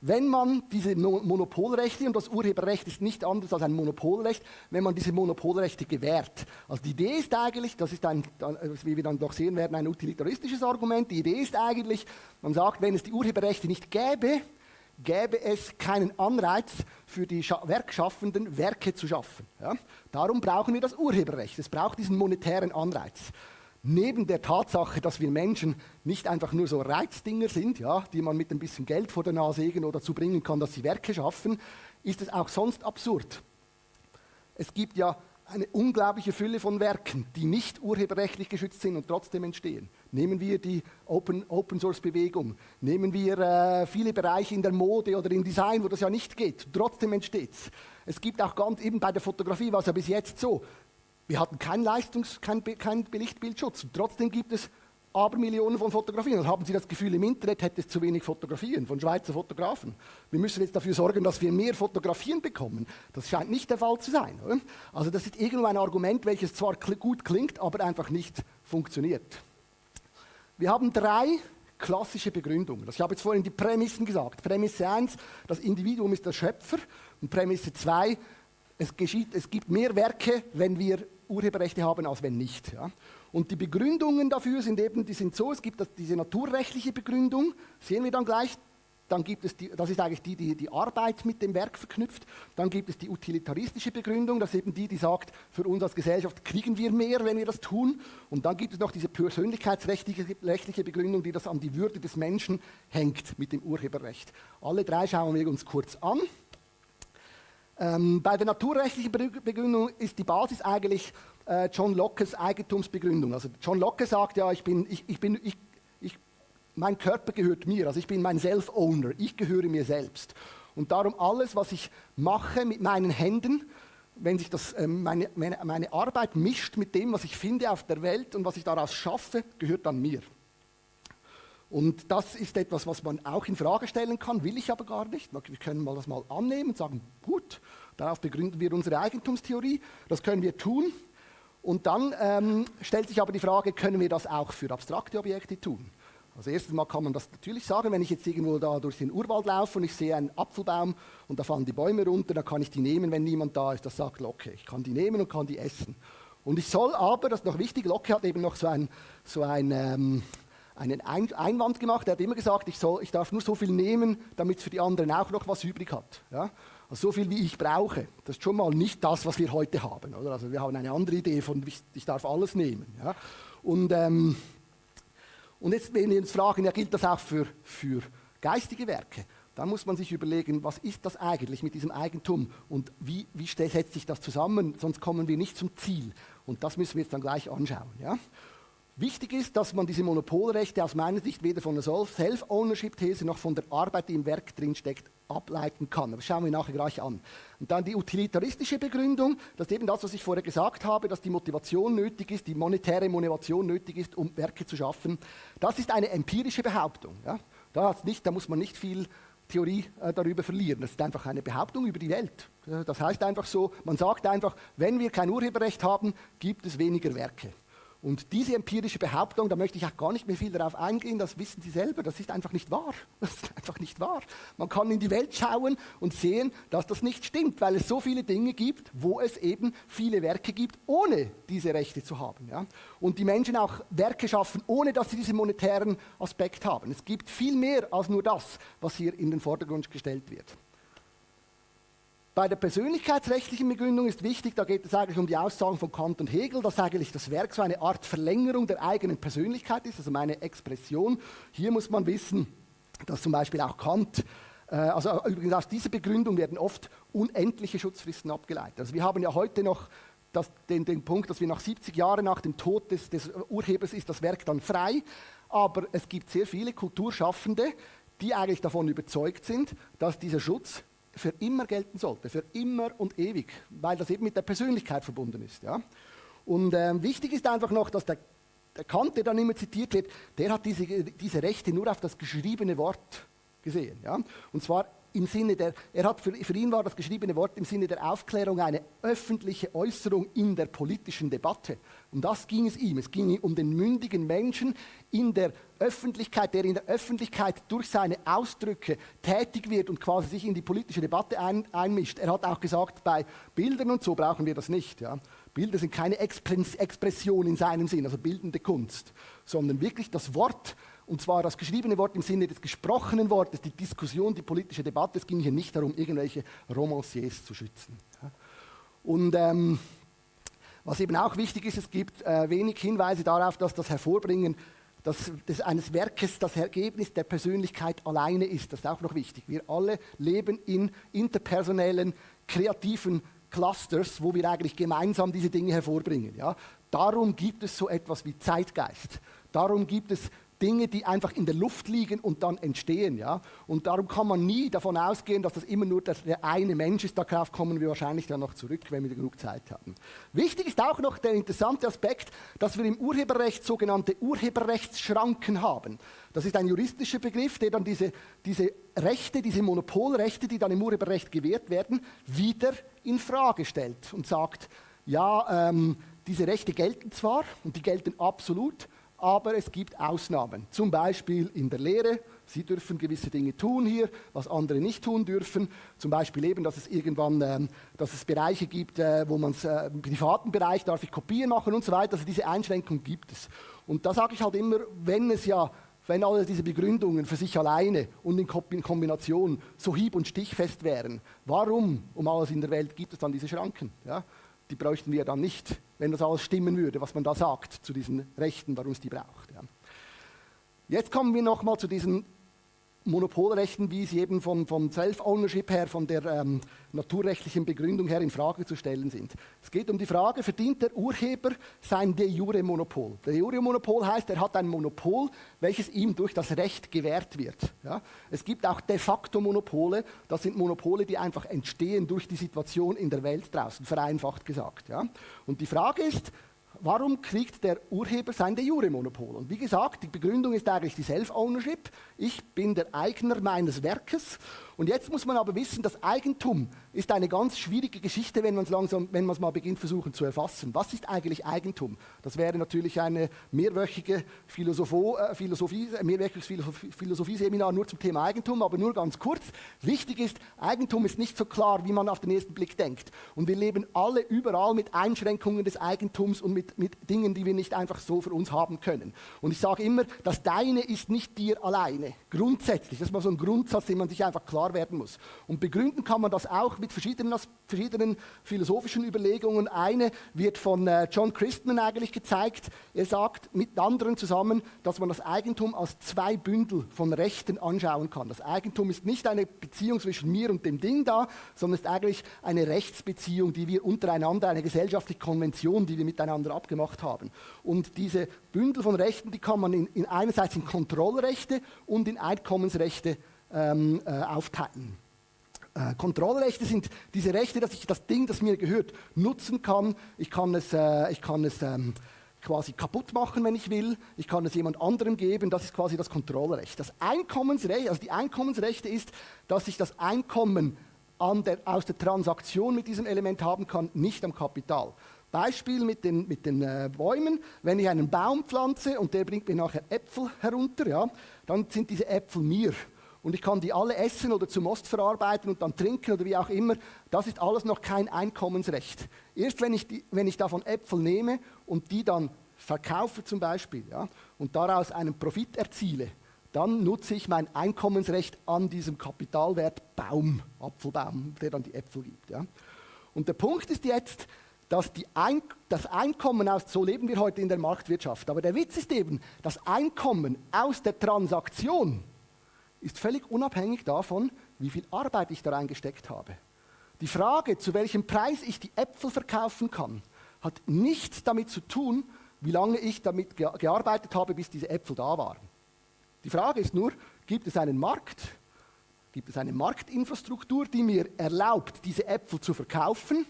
wenn man diese Monopolrechte, und das Urheberrecht ist nicht anders als ein Monopolrecht, wenn man diese Monopolrechte gewährt. Also die Idee ist eigentlich, das ist ein, wie wir dann noch sehen werden, ein utilitaristisches Argument, die Idee ist eigentlich, man sagt, wenn es die Urheberrechte nicht gäbe, gäbe es keinen Anreiz für die Werkschaffenden, Werke zu schaffen. Ja? Darum brauchen wir das Urheberrecht. Es braucht diesen monetären Anreiz neben der Tatsache, dass wir Menschen nicht einfach nur so Reizdinger sind, ja, die man mit ein bisschen Geld vor der Nase irgendwo dazu bringen kann, dass sie Werke schaffen, ist es auch sonst absurd. Es gibt ja eine unglaubliche Fülle von Werken, die nicht urheberrechtlich geschützt sind und trotzdem entstehen. Nehmen wir die Open, Open Source Bewegung, nehmen wir äh, viele Bereiche in der Mode oder im Design, wo das ja nicht geht, trotzdem entsteht es. Es gibt auch ganz eben bei der Fotografie, war es ja bis jetzt so, wir hatten keinen Leistungs-, keinen kein Belichtbildschutz. Und trotzdem gibt es Abermillionen von Fotografien. Und haben Sie das Gefühl, im Internet hätte es zu wenig Fotografien von Schweizer Fotografen. Wir müssen jetzt dafür sorgen, dass wir mehr Fotografien bekommen. Das scheint nicht der Fall zu sein. Oder? Also das ist irgendwo ein Argument, welches zwar gut klingt, aber einfach nicht funktioniert. Wir haben drei klassische Begründungen. Ich habe jetzt vorhin die Prämissen gesagt. Prämisse 1, das Individuum ist der Schöpfer. Und Prämisse 2, es, geschieht, es gibt mehr Werke, wenn wir Urheberrechte haben, als wenn nicht. Ja. Und die Begründungen dafür sind eben, die sind so, es gibt diese naturrechtliche Begründung, sehen wir dann gleich, dann gibt es die, das ist eigentlich die, die die Arbeit mit dem Werk verknüpft. Dann gibt es die utilitaristische Begründung, das ist eben die, die sagt, für uns als Gesellschaft kriegen wir mehr, wenn wir das tun. Und dann gibt es noch diese persönlichkeitsrechtliche Begründung, die das an die Würde des Menschen hängt mit dem Urheberrecht. Alle drei schauen wir uns kurz an. Ähm, bei der naturrechtlichen Begründung ist die Basis eigentlich äh, John Lockes Eigentumsbegründung. Also John Locke sagt ja, ich bin, ich, ich bin, ich, ich, mein Körper gehört mir, also ich bin mein Self-Owner, ich gehöre mir selbst. Und darum alles, was ich mache mit meinen Händen, wenn sich das, äh, meine, meine, meine Arbeit mischt mit dem, was ich finde auf der Welt und was ich daraus schaffe, gehört dann mir. Und das ist etwas, was man auch in Frage stellen kann, will ich aber gar nicht. Wir können mal das mal annehmen und sagen, gut, darauf begründen wir unsere Eigentumstheorie, das können wir tun. Und dann ähm, stellt sich aber die Frage, können wir das auch für abstrakte Objekte tun? Also erstens mal kann man das natürlich sagen, wenn ich jetzt irgendwo da durch den Urwald laufe und ich sehe einen Apfelbaum und da fallen die Bäume runter, dann kann ich die nehmen, wenn niemand da ist. Das sagt Locke. Ich kann die nehmen und kann die essen. Und ich soll aber, das ist noch wichtig, Locke hat eben noch so ein, so ein ähm, einen Einwand gemacht. Er hat immer gesagt, ich, soll, ich darf nur so viel nehmen, damit es für die anderen auch noch was übrig hat. Ja? So viel, wie ich brauche. Das ist schon mal nicht das, was wir heute haben. Oder? Also wir haben eine andere Idee von, ich, ich darf alles nehmen. Ja? Und, ähm, und jetzt, wenn wir uns fragen, ja, gilt das auch für, für geistige Werke? Dann muss man sich überlegen, was ist das eigentlich mit diesem Eigentum und wie, wie setzt sich das zusammen, sonst kommen wir nicht zum Ziel. Und das müssen wir jetzt dann gleich anschauen. Ja? Wichtig ist, dass man diese Monopolrechte aus meiner Sicht weder von der Self-Ownership-These noch von der Arbeit, die im Werk drinsteckt, ableiten kann. Das schauen wir nachher gleich an. Und dann die utilitaristische Begründung, das ist eben das, was ich vorher gesagt habe, dass die Motivation nötig ist, die monetäre Motivation nötig ist, um Werke zu schaffen. Das ist eine empirische Behauptung. Ja? Da, nicht, da muss man nicht viel Theorie äh, darüber verlieren. Das ist einfach eine Behauptung über die Welt. Das heißt einfach so, man sagt einfach, wenn wir kein Urheberrecht haben, gibt es weniger Werke. Und diese empirische Behauptung, da möchte ich auch gar nicht mehr viel darauf eingehen, das wissen Sie selber, das ist einfach nicht wahr. [laughs] Das ist einfach nicht wahr. Man kann in die Welt schauen und sehen, dass das nicht stimmt, weil es so viele Dinge gibt, wo es eben viele Werke gibt, ohne diese Rechte zu haben. Ja? Und die Menschen auch Werke schaffen, ohne dass sie diesen monetären Aspekt haben. Es gibt viel mehr als nur das, was hier in den Vordergrund gestellt wird. Bei der persönlichkeitsrechtlichen Begründung ist wichtig, da geht es eigentlich um die Aussagen von Kant und Hegel, dass eigentlich das Werk so eine Art Verlängerung der eigenen Persönlichkeit ist, also meine Expression. Hier muss man wissen, dass zum Beispiel auch Kant, äh, also übrigens aus dieser Begründung werden oft unendliche Schutzfristen abgeleitet. Also wir haben ja heute noch das, den, den, Punkt, dass wir nach 70 Jahren nach dem Tod des, des Urhebers ist das Werk dann frei, aber es gibt sehr viele Kulturschaffende, die eigentlich davon überzeugt sind, dass dieser Schutz für immer gelten sollte, für immer und ewig, weil das eben mit der Persönlichkeit verbunden ist. Ja? Und ähm, wichtig ist einfach noch, dass der, der Kant, der dann immer zitiert wird, der hat diese, diese Rechte nur auf das geschriebene Wort gesehen. Ja? Und zwar im Sinne der, er hat für, für, ihn war das geschriebene Wort im Sinne der Aufklärung eine öffentliche Äußerung in der politischen Debatte. Um das ging es ihm. Es ging um den mündigen Menschen in der Öffentlichkeit, der in der Öffentlichkeit durch seine Ausdrücke tätig wird und quasi sich in die politische Debatte ein, einmischt. Er hat auch gesagt, bei Bildern und so brauchen wir das nicht. Ja. Bilder sind keine Expression in seinem Sinn, also bildende Kunst, sondern wirklich das Wort und zwar das geschriebene Wort im Sinne des gesprochenen Wortes, die Diskussion, die politische Debatte. Es ging hier nicht darum, irgendwelche Romanciers zu schützen. Und ähm, was eben auch wichtig ist, es gibt äh, wenig Hinweise darauf, dass das Hervorbringen das, des, eines Werkes das Ergebnis der Persönlichkeit alleine ist. Das ist auch noch wichtig. Wir alle leben in interpersonellen, kreativen Clusters, wo wir eigentlich gemeinsam diese Dinge hervorbringen. Ja? Darum gibt es so etwas wie Zeitgeist. Darum gibt es Dinge, die einfach in der Luft liegen und dann entstehen. Ja? Und darum kann man nie davon ausgehen, dass das immer nur der, der eine Mensch ist. Darauf kommen wir wahrscheinlich dann noch zurück, wenn wir genug Zeit haben. Wichtig ist auch noch der interessante Aspekt, dass wir im Urheberrecht sogenannte Urheberrechtsschranken haben. Das ist ein juristischer Begriff, der dann diese, diese Rechte, diese Monopolrechte, die dann im Urheberrecht gewährt werden, wieder in Frage stellt und sagt, ja, ähm, diese Rechte gelten zwar und die gelten absolut, aber es gibt Ausnahmen. Zum Beispiel in der Lehre. Sie dürfen gewisse Dinge tun hier, was andere nicht tun dürfen. Zum Beispiel eben, dass es irgendwann, ähm, dass es Bereiche gibt, äh, wo man äh, im privaten Bereich darf ich Kopien machen und so weiter. Also diese Einschränkung gibt es. Und da sage ich halt immer, wenn es ja wenn alle diese Begründungen für sich alleine und in Kombination so hieb- und stichfest wären, warum um alles in der Welt gibt es dann diese Schranken? Ja? Die bräuchten wir dann nicht, wenn das alles stimmen würde, was man da sagt zu diesen Rechten, warum es die braucht. Ja? Jetzt kommen wir nochmal zu diesen Monopolrechten, wie sie eben von, vom Self-Ownership her, von der ähm, naturrechtlichen Begründung her in Frage zu stellen sind. Es geht um die Frage, verdient der Urheber sein de jure Monopol? De jure Monopol heißt, er hat ein Monopol, welches ihm durch das Recht gewährt wird. Ja? Es gibt auch de facto Monopole, das sind Monopole, die einfach entstehen durch die Situation in der Welt draußen, vereinfacht gesagt. Ja? Und die Frage ist, warum kriegt der Urheber sein De Jure-Monopol? Und wie gesagt, die Begründung ist eigentlich die Self-Ownership. Ich bin der Eigner meines Werkes und jetzt muss man aber wissen, das Eigentum ist eine ganz schwierige Geschichte, wenn man es langsam, wenn man es mal beginnt versuchen zu erfassen. Was ist eigentlich Eigentum? Das wäre natürlich eine mehrwöchige Philosopho, äh, Philosophie, ein mehrwöchiges Philosophieseminar nur zum Thema Eigentum, aber nur ganz kurz. Wichtig ist, Eigentum ist nicht so klar, wie man auf den ersten Blick denkt. Und wir leben alle überall mit Einschränkungen des Eigentums und mit, mit Dingen, die wir nicht einfach so für uns haben können. Und ich sage immer, das Deine ist nicht dir alleine. Grundsätzlich, das ist mal so ein Grundsatz, den man sich einfach klar klar werden muss. Und begründen kann man das auch mit verschiedenen, verschiedenen philosophischen Überlegungen. Eine wird von äh, John Christman eigentlich gezeigt. Er sagt mit anderen zusammen, dass man das Eigentum als zwei Bündel von Rechten anschauen kann. Das Eigentum ist nicht eine Beziehung zwischen mir und dem Ding da, sondern ist eigentlich eine Rechtsbeziehung, die wir untereinander, eine gesellschaftliche Konvention, die wir miteinander abgemacht haben. Und diese Bündel von Rechten, die kann man in, in einerseits in Kontrollrechte und in Einkommensrechte ähm, äh, aufteilen. Äh, Kontrollrechte sind diese Rechte, dass ich das Ding, das mir gehört, nutzen kann. Ich kann es, äh, ich kann es ähm, quasi kaputt machen, wenn ich will. Ich kann es jemand anderem geben. Das ist quasi das Kontrollrecht. Das Einkommensrecht, also die Einkommensrechte ist, dass ich das Einkommen der, aus der Transaktion mit diesem Element haben kann, nicht am Kapital. Beispiel mit den, mit den äh, Bäumen. Wenn ich einen Baum pflanze und der bringt mir nachher Äpfel herunter, ja, dann sind diese Äpfel mir und ich kann die alle essen oder zum Most verarbeiten und dann trinken oder wie auch immer, das ist alles noch kein Einkommensrecht. Erst wenn ich, die, wenn ich davon Äpfel nehme und die dann verkaufe zum Beispiel ja, und daraus einen Profit erziele, dann nutze ich mein Einkommensrecht an diesem Kapitalwert Baum, Apfelbaum, der dann die Äpfel gibt. Ja. Und der Punkt ist jetzt, dass Ein das Einkommen aus, so leben wir heute in der Marktwirtschaft, aber der Witz ist eben, das Einkommen aus der Transaktion, ist völlig unabhängig davon, wie viel Arbeit ich da reingesteckt habe. Die Frage, zu welchem Preis ich die Äpfel verkaufen kann, hat nichts damit zu tun, wie lange ich damit gearbeitet habe, bis diese Äpfel da waren. Die Frage ist nur, gibt es einen Markt? Gibt es eine Marktinfrastruktur, die mir erlaubt, diese Äpfel zu verkaufen?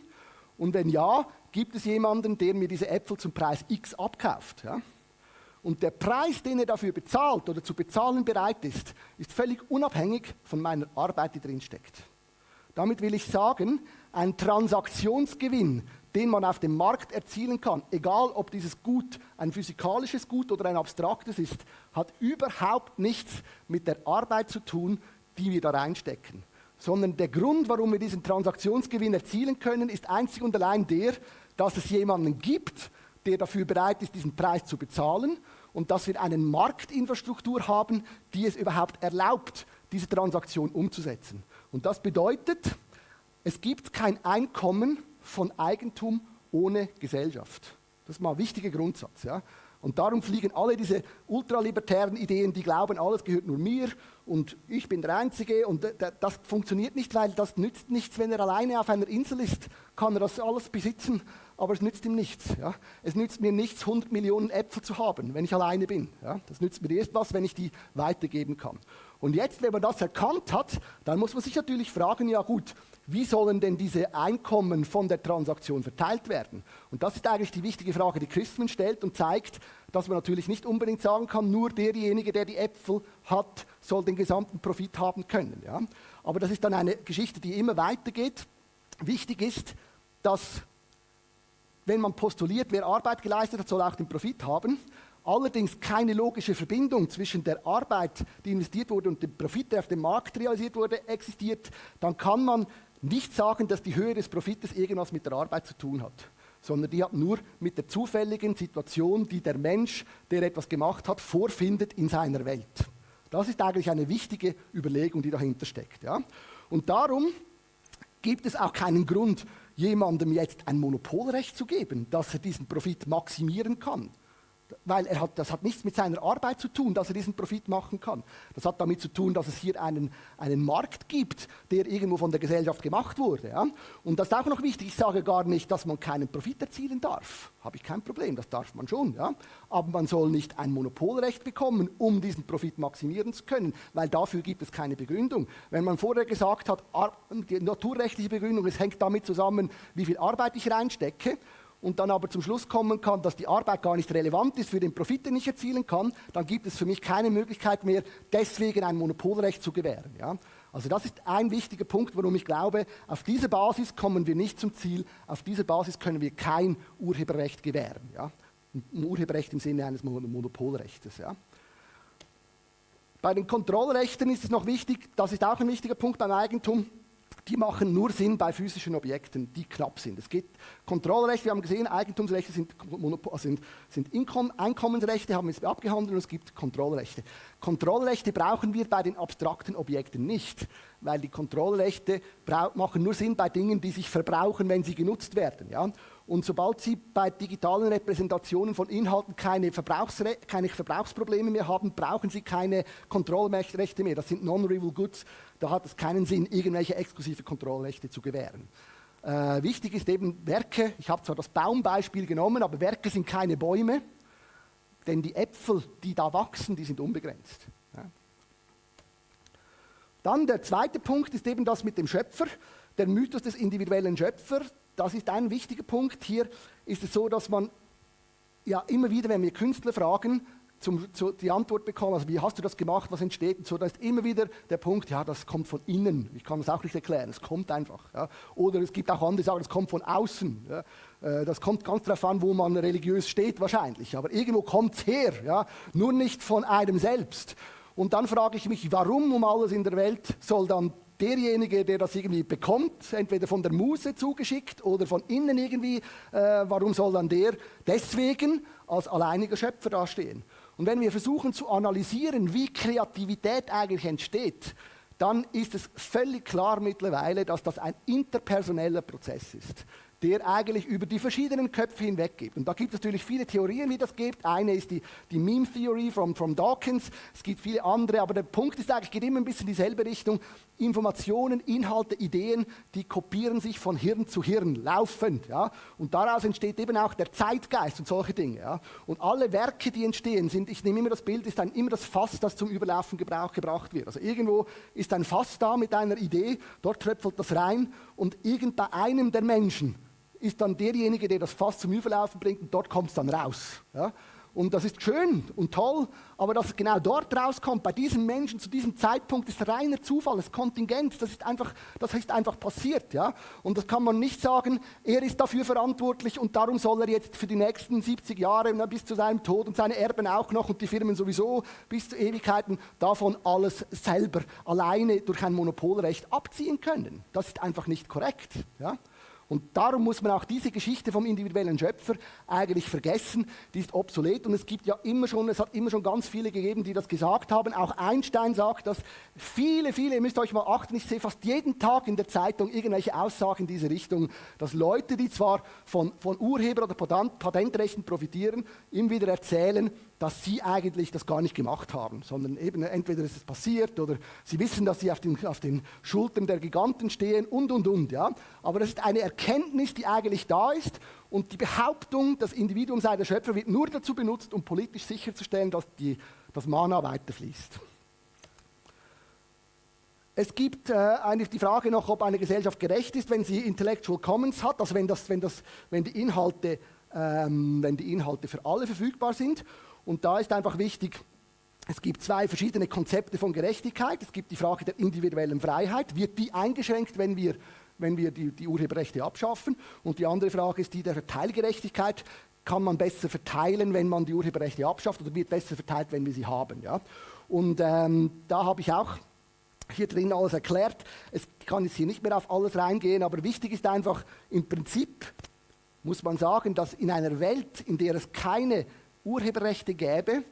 Und wenn ja, gibt es jemanden, der mir diese Äpfel zum Preis X abkauft? Ja? Und der Preis, den er dafür bezahlt oder zu bezahlen bereit ist, ist völlig unabhängig von meiner Arbeit, die drin steckt. Damit will ich sagen, ein Transaktionsgewinn, den man auf dem Markt erzielen kann, egal ob dieses Gut ein physikalisches Gut oder ein abstraktes ist, hat überhaupt nichts mit der Arbeit zu tun, die wir da reinstecken. Sondern der Grund, warum wir diesen Transaktionsgewinn erzielen können, ist einzig und allein der, dass es jemanden gibt, der dafür bereit ist, diesen Preis zu bezahlen und dass wir eine Marktinfrastruktur haben, die es überhaupt erlaubt, diese Transaktion umzusetzen. Und das bedeutet, es gibt kein Einkommen von Eigentum ohne Gesellschaft. Das ist mal ein wichtiger Grundsatz. Ja? Und darum fliegen alle diese ultralibertären Ideen, die glauben, alles gehört nur mir und ich bin der Einzige. Und das funktioniert nicht, weil das nützt nichts, wenn er alleine auf einer Insel ist, kann er das alles besitzen aber es nützt ihm nichts. Ja? Es nützt mir nichts, 100 Millionen Äpfel zu haben, wenn ich alleine bin. Ja? Das nützt mir erst was, wenn ich die weitergeben kann. Und jetzt, wenn man das erkannt hat, dann muss man sich natürlich fragen, ja gut, wie sollen denn diese Einkommen von der Transaktion verteilt werden? Und das ist eigentlich die wichtige Frage, die Christman stellt und zeigt, dass man natürlich nicht unbedingt sagen kann, nur derjenige, der die Äpfel hat, soll den gesamten Profit haben können. Ja? Aber das ist dann eine Geschichte, die immer weitergeht. Wichtig ist, dass wenn man postuliert, wer Arbeit geleistet hat, soll auch den Profit haben. Allerdings keine logische Verbindung zwischen der Arbeit, die investiert wurde, und dem Profit, der auf dem Markt realisiert wurde, existiert, dann kann man nicht sagen, dass die Höhe des Profites irgendwas mit der Arbeit zu tun hat. sondern die hat nur mit der zufälligen Situation, die der Mensch, der etwas gemacht hat, vorfindet in seiner Welt. Das ist eigentlich eine wichtige Überlegung, die dahinter steckt. Ja? Und darum gibt es auch keinen Grund, jemandem jetzt ein Monopolrecht zu geben, dass er diesen Profit maximieren kann weil er hat, das hat nichts mit seiner Arbeit zu tun, dass er diesen Profit machen kann. Das hat damit zu tun, dass es hier einen, einen Markt gibt, der irgendwo von der Gesellschaft gemacht wurde. Ja? Und das ist auch noch wichtig, ich sage gar nicht, dass man keinen Profit erzielen darf. Habe ich kein Problem, das darf man schon. Ja? Aber man soll nicht ein Monopolrecht bekommen, um diesen Profit maximieren zu können, weil dafür gibt es keine Begründung. Wenn man vorher gesagt hat, die naturrechtliche Begründung, es hängt damit zusammen, wie viel Arbeit ich reinstecke, und dann aber zum Schluss kommen kann, dass die Arbeit gar nicht relevant ist für den Profit, den ich erzielen kann, dann gibt es für mich keine Möglichkeit mehr, deswegen ein Monopolrecht zu gewähren. Ja? Also das ist ein wichtiger Punkt, warum ich glaube, auf dieser Basis kommen wir nicht zum Ziel, auf dieser Basis können wir kein Urheberrecht gewähren. Ja? Ein Urheberrecht im Sinne eines Monopolrechts. Ja? Bei den Kontrollrechten ist es noch wichtig, das ist auch ein wichtiger Punkt beim Eigentum, die machen nur Sinn bei physischen Objekten, die knapp sind. Es gibt Kontrollrechte, wir haben gesehen, Eigentumsrechte sind, sind, sind Einkommensrechte, haben wir jetzt abgehandelt, und es gibt Kontrollrechte. Kontrollrechte brauchen wir bei den abstrakten Objekten nicht, weil die Kontrollrechte machen nur Sinn bei Dingen, die sich verbrauchen, wenn sie genutzt werden. Ja? Und sobald Sie bei digitalen Repräsentationen von Inhalten keine, Verbrauchsre keine Verbrauchsprobleme mehr haben, brauchen Sie keine Kontrollrechte mehr. Das sind Non-Rival Goods. Da hat es keinen Sinn, irgendwelche exklusive Kontrollrechte zu gewähren. Äh, wichtig ist eben Werke. Ich habe zwar das Baumbeispiel genommen, aber Werke sind keine Bäume, denn die Äpfel, die da wachsen, die sind unbegrenzt. Ja. Dann der zweite Punkt ist eben das mit dem Schöpfer, der Mythos des individuellen Schöpfers das ist ein wichtiger Punkt. Hier ist es so, dass man ja immer wieder, wenn wir Künstler fragen, zum, zu, die Antwort bekommen, also wie hast du das gemacht, was entsteht und so, da ist immer wieder der Punkt, ja, das kommt von innen. Ich kann das auch nicht erklären, es kommt einfach. Ja. Oder es gibt auch andere, sagen, es kommt von außen. Ja. Äh, das kommt ganz darauf an, wo man religiös steht wahrscheinlich, aber irgendwo kommt es her, ja. nur nicht von einem selbst. Und dann frage ich mich, warum um alles in der Welt soll dann derjenige, der das irgendwie bekommt, entweder von der Muse zugeschickt oder von innen irgendwie, äh, warum soll dann der deswegen als alleiniger Schöpfer dastehen? Und wenn wir versuchen zu analysieren, wie Kreativität eigentlich entsteht, dann ist es völlig klar mittlerweile, dass das ein interpersoneller Prozess ist der eigentlich über die verschiedenen Köpfe hinweg gibt. Und da gibt es natürlich viele Theorien, wie das geht. Eine ist die, die Meme Theory from, from Dawkins. Es gibt viele andere, aber der Punkt ist eigentlich, geht immer ein bisschen in dieselbe Richtung. Informationen, Inhalte, Ideen, die kopieren sich von Hirn zu Hirn laufend. Ja? Und daraus entsteht eben auch der Zeitgeist und solche Dinge. Ja? Und alle Werke, die entstehen, sind, ich nehme immer das Bild, ist dann immer das Fass, das zum Überlaufen Gebrauch gebracht wird. Also irgendwo ist ein Fass da mit einer Idee, dort tröpfelt das rein und irgend bei einem der Menschen ist dann derjenige, der das Fass zum Überlaufen bringt und dort kommt es dann raus. Ja? Und das ist schön und toll, aber dass es genau dort rauskommt, bei diesem Menschen zu diesem Zeitpunkt, ist reiner Zufall, ist Kontingent, das ist einfach, das ist einfach passiert. Ja? Und das kann man nicht sagen, er ist dafür verantwortlich und darum soll er jetzt für die nächsten 70 Jahre bis zu seinem Tod und seine Erben auch noch und die Firmen sowieso bis zu Ewigkeiten davon alles selber alleine durch ein Monopolrecht abziehen können. Das ist einfach nicht korrekt. Ja? Und darum muss man auch diese Geschichte vom individuellen Schöpfer eigentlich vergessen. Die ist obsolet und es gibt ja immer schon, es hat immer schon ganz viele gegeben, die das gesagt haben. Auch Einstein sagt das. Viele, viele, ihr müsst euch mal achten, ich sehe fast jeden Tag in der Zeitung irgendwelche Aussagen in diese Richtung, dass Leute, die zwar von, von Urheber- oder Patentrechten profitieren, ihm wieder erzählen, dass sie eigentlich das gar nicht gemacht haben, sondern eben entweder ist es passiert oder sie wissen, dass sie auf den, auf den Schultern der Giganten stehen und, und, und. Ja? Aber das ist eine Erkenntnis, die eigentlich da ist und die Behauptung, das Individuum sei der Schöpfer, wird nur dazu benutzt, um politisch sicherzustellen, dass die, das Mana weiterfließt. Es gibt äh, eigentlich die Frage noch, ob eine Gesellschaft gerecht ist, wenn sie Intellectual Commons hat, also wenn, das, wenn, das, wenn, die, Inhalte, ähm, wenn die Inhalte für alle verfügbar sind. Und da ist einfach wichtig, es gibt zwei verschiedene Konzepte von Gerechtigkeit. Es gibt die Frage der individuellen Freiheit. Wird die eingeschränkt, wenn wir, wenn wir die, die Urheberrechte abschaffen? Und die andere Frage ist die der Verteilgerechtigkeit. Kann man besser verteilen, wenn man die Urheberrechte abschafft oder wird besser verteilt, wenn wir sie haben? Ja? Und ähm, da habe ich auch hier drin alles erklärt. Es kann jetzt hier nicht mehr auf alles reingehen, aber wichtig ist einfach im Prinzip, muss man sagen, dass in einer Welt, in der es keine Urheberrechte gäbe,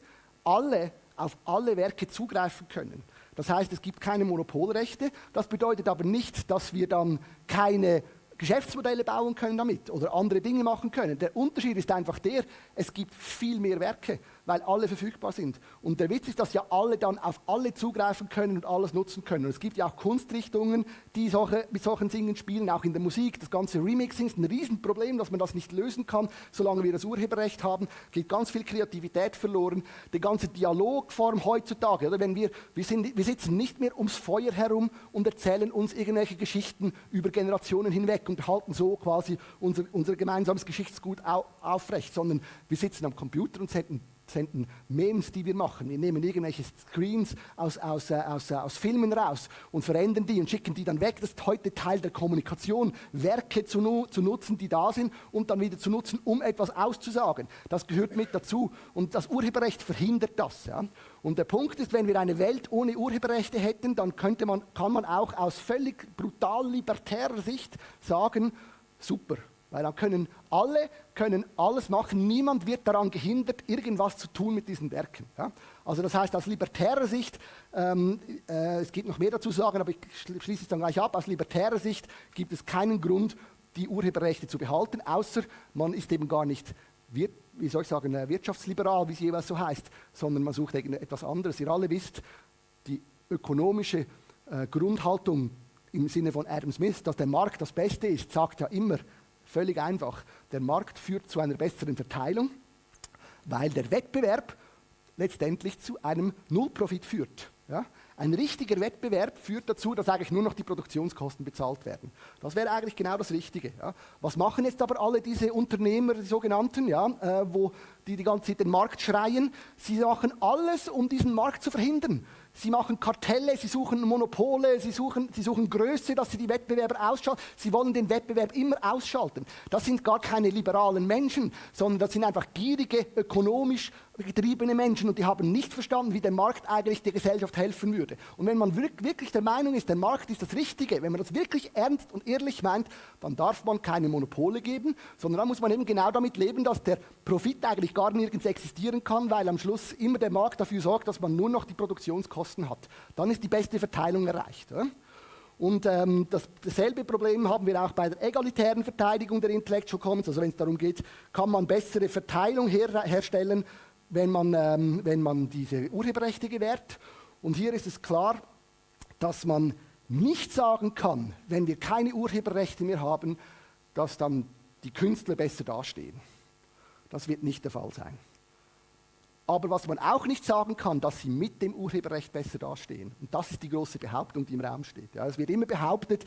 alle auf alle Werke zugreifen können. Das heißt, es gibt keine Monopolrechte. Das bedeutet aber nicht, dass wir dann keine Geschäftsmodelle bauen können damit oder andere Dinge machen können. Der Unterschied ist einfach der, es gibt viel mehr Werke weil alle verfügbar sind. Und der Witz ist, dass ja alle dann auf alle zugreifen können und alles nutzen können. Und es gibt ja auch Kunstrichtungen, die solche, mit solchen Dingen spielen, auch in der Musik. Das ganze Remixing ist ein Riesenproblem, dass man das nicht lösen kann, solange wir das Urheberrecht haben. Geht ganz viel Kreativität verloren. Die ganze Dialogform heutzutage, oder wenn wir, wir, sind, wir sitzen nicht mehr ums Feuer herum und erzählen uns irgendwelche Geschichten über Generationen hinweg und halten so quasi unser, unser gemeinsames Geschichtsgut au, aufrecht, sondern wir sitzen am Computer und senden senden Memes, die wir machen. Wir nehmen irgendwelche Screens aus, aus, äh, aus, äh, aus Filmen raus und verändern die und schicken die dann weg. Das ist heute Teil der Kommunikation, Werke zu, zu nutzen, die da sind und dann wieder zu nutzen, um etwas auszusagen. Das gehört mit dazu. Und das Urheberrecht verhindert das. Ja? Und der Punkt ist, wenn wir eine Welt ohne Urheberrechte hätten, dann könnte man, kann man auch aus völlig brutal libertärer Sicht sagen, super, weil dann können alle können alles machen. Niemand wird daran gehindert, irgendwas zu tun mit diesen Werken. Ja? Also das heißt, aus libertärer Sicht, ähm, äh, es gibt noch mehr dazu zu sagen, aber ich schließe es dann gleich ab, aus libertärer Sicht gibt es keinen Grund, die Urheberrechte zu behalten, außer man ist eben gar nicht, wie soll ich sagen, äh, wirtschaftsliberal, wie es jeweils so heißt, sondern man sucht etwas anderes. Ihr alle wisst, die ökonomische äh, Grundhaltung im Sinne von Adam Smith, dass der Markt das Beste ist, sagt ja immer, Völlig einfach. Der Markt führt zu einer besseren Verteilung, weil der Wettbewerb letztendlich zu einem Nullprofit führt. Ja? Ein richtiger Wettbewerb führt dazu, dass eigentlich nur noch die Produktionskosten bezahlt werden. Das wäre eigentlich genau das Richtige. Ja? Was machen jetzt aber alle diese Unternehmer, die sogenannten, ja, äh, wo die die ganze Zeit den Markt schreien? Sie machen alles, um diesen Markt zu verhindern. Sie machen Kartelle, sie suchen Monopole, sie suchen, sie suchen Größe, dass sie die Wettbewerber ausschalten. Sie wollen den Wettbewerb immer ausschalten. Das sind gar keine liberalen Menschen, sondern das sind einfach gierige, ökonomisch getriebene Menschen und die haben nicht verstanden, wie der Markt eigentlich der Gesellschaft helfen würde. Und wenn man wirklich der Meinung ist, der Markt ist das Richtige, wenn man das wirklich ernst und ehrlich meint, dann darf man keine Monopole geben, sondern dann muss man eben genau damit leben, dass der Profit eigentlich gar nirgends existieren kann, weil am Schluss immer der Markt dafür sorgt, dass man nur noch die Produktionskosten hat. Dann ist die beste Verteilung erreicht. Und ähm, das, dasselbe Problem haben wir auch bei der egalitären Verteidigung der Intellectual Commons. Also wenn es darum geht, kann man bessere Verteilung her herstellen, wenn man, ähm, wenn man diese Urheberrechte gewährt. Und hier ist es klar, dass man nicht sagen kann, wenn wir keine Urheberrechte mehr haben, dass dann die Künstler besser dastehen. Das wird nicht der Fall sein. Aber was man auch nicht sagen kann, dass sie mit dem Urheberrecht besser dastehen. Und das ist die große Behauptung, die im Raum steht. Ja, es wird immer behauptet,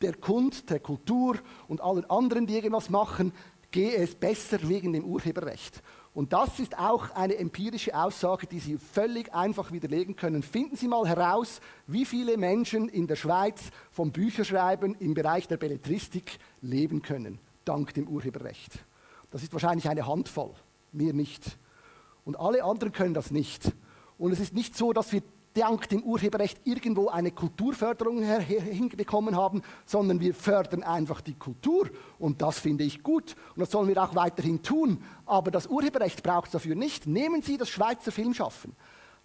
der Kunst, der Kultur und allen anderen, die irgendwas machen, gehe es besser wegen dem Urheberrecht. Und das ist auch eine empirische Aussage, die Sie völlig einfach widerlegen können. Finden Sie mal heraus, wie viele Menschen in der Schweiz vom Bücherschreiben im Bereich der Belletristik leben können, dank dem Urheberrecht. Das ist wahrscheinlich eine Handvoll, mir nicht. Und alle anderen können das nicht. Und es ist nicht so, dass wir dank dem Urheberrecht irgendwo eine Kulturförderung hinbekommen haben, sondern wir fördern einfach die Kultur. Und das finde ich gut. Und das sollen wir auch weiterhin tun. Aber das Urheberrecht braucht es dafür nicht. Nehmen Sie das Schweizer Filmschaffen.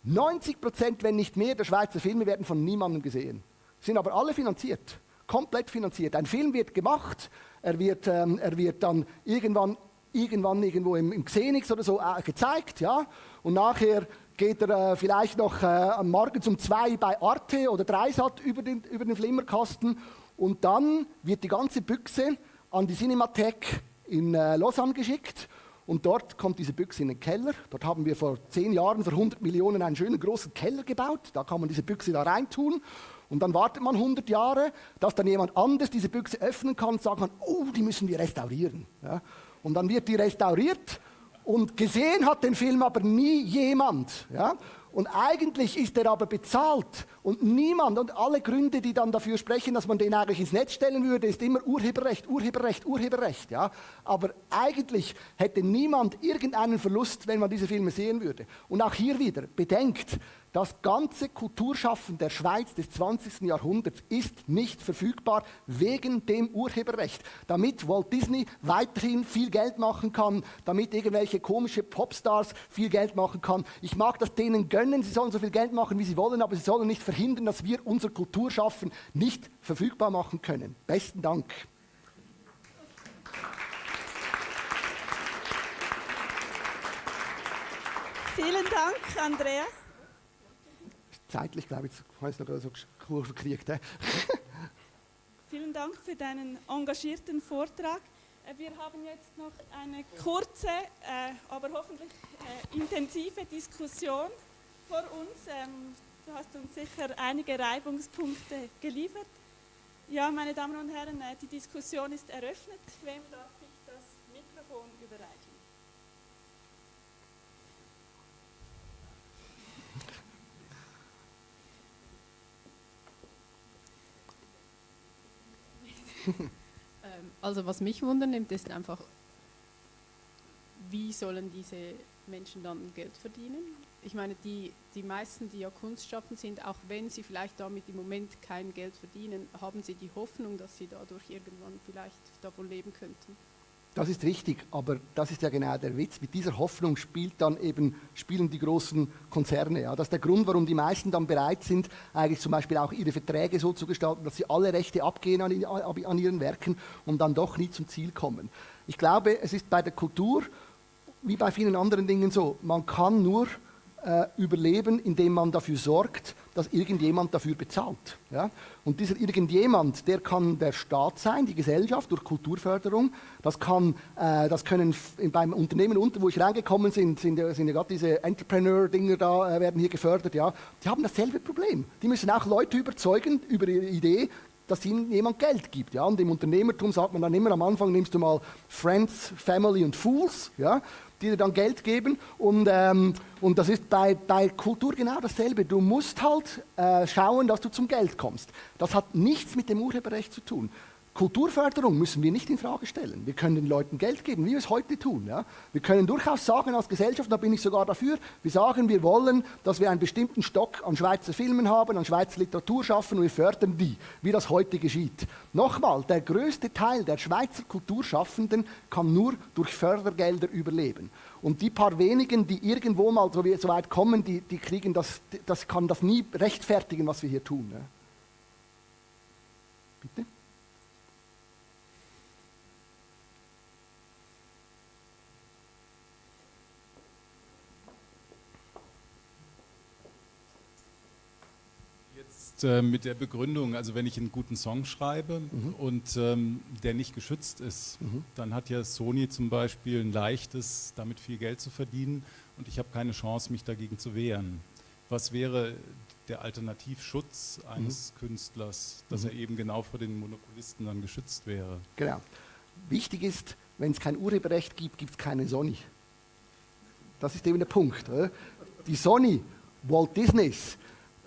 90 Prozent, wenn nicht mehr, der Schweizer Filme werden von niemandem gesehen. Sind aber alle finanziert. Komplett finanziert. Ein Film wird gemacht, er wird, ähm, er wird dann irgendwann, irgendwann irgendwo im, im Xenix oder so äh, gezeigt, ja. Und nachher geht er äh, vielleicht noch äh, morgens um zwei bei Arte oder Dreisat über den, über den Flimmerkasten und dann wird die ganze Büchse an die Cinemathek in äh, Lausanne geschickt und dort kommt diese Büchse in den Keller. Dort haben wir vor zehn Jahren für 100 Millionen einen schönen großen Keller gebaut. Da kann man diese Büchse da reintun. Und dann wartet man 100 Jahre, dass dann jemand anders diese Büchse öffnen kann und sagen kann, oh, die müssen wir restaurieren. Ja? Und dann wird die restauriert und gesehen hat den Film aber nie jemand. Ja? Und eigentlich ist er aber bezahlt und niemand und alle Gründe, die dann dafür sprechen, dass man den eigentlich ins Netz stellen würde, ist immer Urheberrecht, Urheberrecht, Urheberrecht. Ja? Aber eigentlich hätte niemand irgendeinen Verlust, wenn man diese Filme sehen würde. Und auch hier wieder, bedenkt, Das ganze Kulturschaffen der Schweiz des 20. Jahrhunderts ist nicht verfügbar wegen dem Urheberrecht. Damit Walt Disney weiterhin viel Geld machen kann, damit irgendwelche komische Popstars viel Geld machen kann. Ich mag das denen gönnen, sie sollen so viel Geld machen, wie sie wollen, aber sie sollen nicht verhindern, dass wir unser Kulturschaffen nicht verfügbar machen können. Besten Dank. Vielen Dank, Andreas. Zeitlich, glaube ich, habe ich noch so Kurve gekriegt. [laughs] Vielen Dank für deinen engagierten Vortrag. Äh, wir haben jetzt noch eine kurze, äh, aber hoffentlich äh, intensive Diskussion vor uns. Ähm, du hast uns sicher einige Reibungspunkte geliefert. Ja, meine Damen und Herren, äh, die Diskussion ist eröffnet. Wem darf ich das Mikrofon überreichen? Ähm, [laughs] also was mich wundernimmt, ist einfach, wie sollen diese Menschen dann Geld verdienen? Ich meine, die, die meisten, die ja Kunst schaffen sind, auch wenn sie vielleicht damit im Moment kein Geld verdienen, haben sie die Hoffnung, dass sie dadurch irgendwann vielleicht davon leben könnten. Das ist richtig, aber das ist ja genau der Witz. Mit dieser Hoffnung spielt dann eben, spielen die großen Konzerne. Ja. Das ist der Grund, warum die meisten dann bereit sind, eigentlich zum Beispiel auch ihre Verträge so zu gestalten, dass sie alle Rechte abgehen an, an ihren Werken und dann doch nie zum Ziel kommen. Ich glaube, es ist bei der Kultur wie bei vielen anderen Dingen so, man kann nur äh, überleben, indem man dafür sorgt, dass irgendjemand dafür bezahlt. Ja? Und dieser irgendjemand, der kann der Staat sein, die Gesellschaft durch Kulturförderung. Das, kann, äh, das können beim Unternehmen unten, wo ich reingekommen bin, sind, sind ja gerade diese Entrepreneur-Dinger da, äh, werden hier gefördert. Ja? Die haben dasselbe Problem. Die müssen auch Leute überzeugen über ihre Idee, dass ihnen jemand Geld gibt. Ja? Und im Unternehmertum sagt man dann immer am Anfang, nimmst du mal Friends, Family und Fools. Ja? Die dir dann Geld geben. Und, ähm, und das ist bei, bei Kultur genau dasselbe. Du musst halt äh, schauen, dass du zum Geld kommst. Das hat nichts mit dem Urheberrecht zu tun. Kulturförderung müssen wir nicht in Frage stellen. Wir können den Leuten Geld geben, wie wir es heute tun. Ja? Wir können durchaus sagen als Gesellschaft, da bin ich sogar dafür, wir sagen, wir wollen, dass wir einen bestimmten Stock an Schweizer Filmen haben, an Schweizer Literatur schaffen und wir fördern die, wie das heute geschieht. Nochmal, der größte Teil der Schweizer Kulturschaffenden kann nur durch Fördergelder überleben. Und die paar wenigen, die irgendwo mal so, weit kommen, die, die kriegen das, das kann das nie rechtfertigen, was wir hier tun. Ja? Bitte? Äh, mit der Begründung, also wenn ich einen guten Song schreibe mhm. und ähm, der nicht geschützt ist, mhm. dann hat ja Sony zum Beispiel ein leichtes, damit viel Geld zu verdienen und ich habe keine Chance, mich dagegen zu wehren. Was wäre der Alternativschutz eines mhm. Künstlers, dass er mhm. eben genau vor den Monopolisten dann geschützt wäre? Genau. Wichtig ist, wenn es kein Urheberrecht gibt, gibt es keine Sony. Das ist eben der Punkt. Oder? Die Sony, Walt Disneys,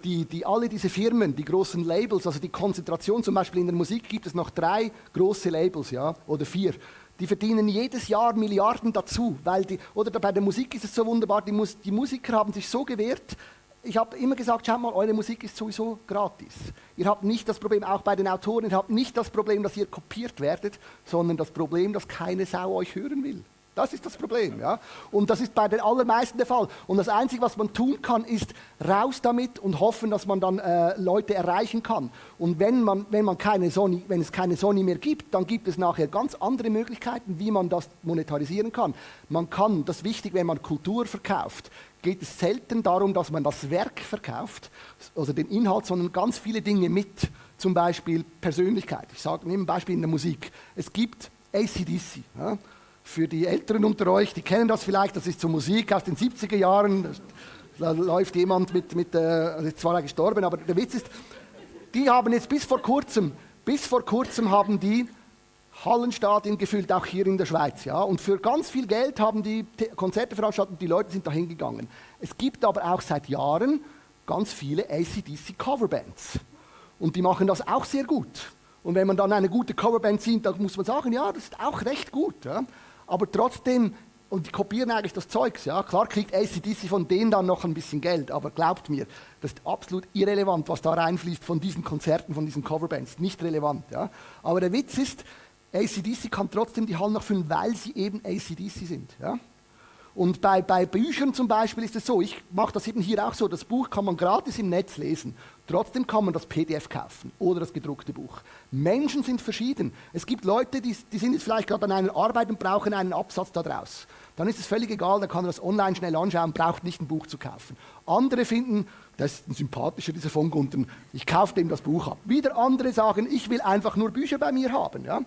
die, die, alle diese Firmen, die großen Labels, also die Konzentration, zum Beispiel in der Musik gibt es noch drei große Labels, ja, oder vier. Die verdienen jedes Jahr Milliarden dazu, weil die, oder bei der Musik ist es so wunderbar, die, Mus, die Musiker haben sich so gewehrt, ich habe immer gesagt, schaut mal, eure Musik ist sowieso gratis. Ihr habt nicht das Problem, auch bei den Autoren, ihr habt nicht das Problem, dass ihr kopiert werdet, sondern das Problem, dass keine Sau euch hören will. Das ist das Problem. Ja? Und das ist bei den allermeisten der Fall. Und das Einzige, was man tun kann, ist raus damit und hoffen, dass man dann äh, Leute erreichen kann. Und wenn, man, wenn, man keine Sony, wenn es keine Sony mehr gibt, dann gibt es nachher ganz andere Möglichkeiten, wie man das monetarisieren kann. Man kann, das ist wichtig, wenn man Kultur verkauft, geht es selten darum, dass man das Werk verkauft, also den Inhalt, sondern ganz viele Dinge mit. Zum Beispiel Persönlichkeit. Ich sage, nehme ein Beispiel in der Musik. Es gibt ACDC. Ja? Für die Älteren unter euch, die kennen das vielleicht, das ist so Musik aus den 70er Jahren. Da läuft jemand mit, mit äh, ist zwar gestorben, aber der Witz ist, die haben jetzt bis vor kurzem, bis vor kurzem haben die Hallenstadien gefüllt, auch hier in der Schweiz. Ja? Und für ganz viel Geld haben die Konzerte veranstaltet und die Leute sind da hingegangen. Es gibt aber auch seit Jahren ganz viele ACDC Coverbands. Und die machen das auch sehr gut. Und wenn man dann eine gute Coverband sieht, dann muss man sagen, ja, das ist auch recht gut. Ja? Aber trotzdem und die kopieren eigentlich das Zeugs. Ja? Klar kriegt ACDC von denen dann noch ein bisschen Geld, aber glaubt mir, das ist absolut irrelevant, was da reinfließt von diesen Konzerten, von diesen Coverbands. Nicht relevant. Ja? Aber der Witz ist, ACDC kann trotzdem die Hallen noch füllen, weil sie eben ACDC sind. Ja? Und bei, bei Büchern zum Beispiel ist es so, ich mache das eben hier auch so, das Buch kann man gratis im Netz lesen. Trotzdem kann man das PDF kaufen oder das gedruckte Buch. Menschen sind verschieden. Es gibt Leute, die, die sind jetzt vielleicht gerade an einer Arbeit und brauchen einen Absatz daraus. Dann ist es völlig egal, dann kann er das online schnell anschauen, braucht nicht ein Buch zu kaufen. Andere finden, das ist ein sympathischer, dieser von Gunten, ich kaufe dem das Buch ab. Wieder andere sagen, ich will einfach nur Bücher bei mir haben. Ja?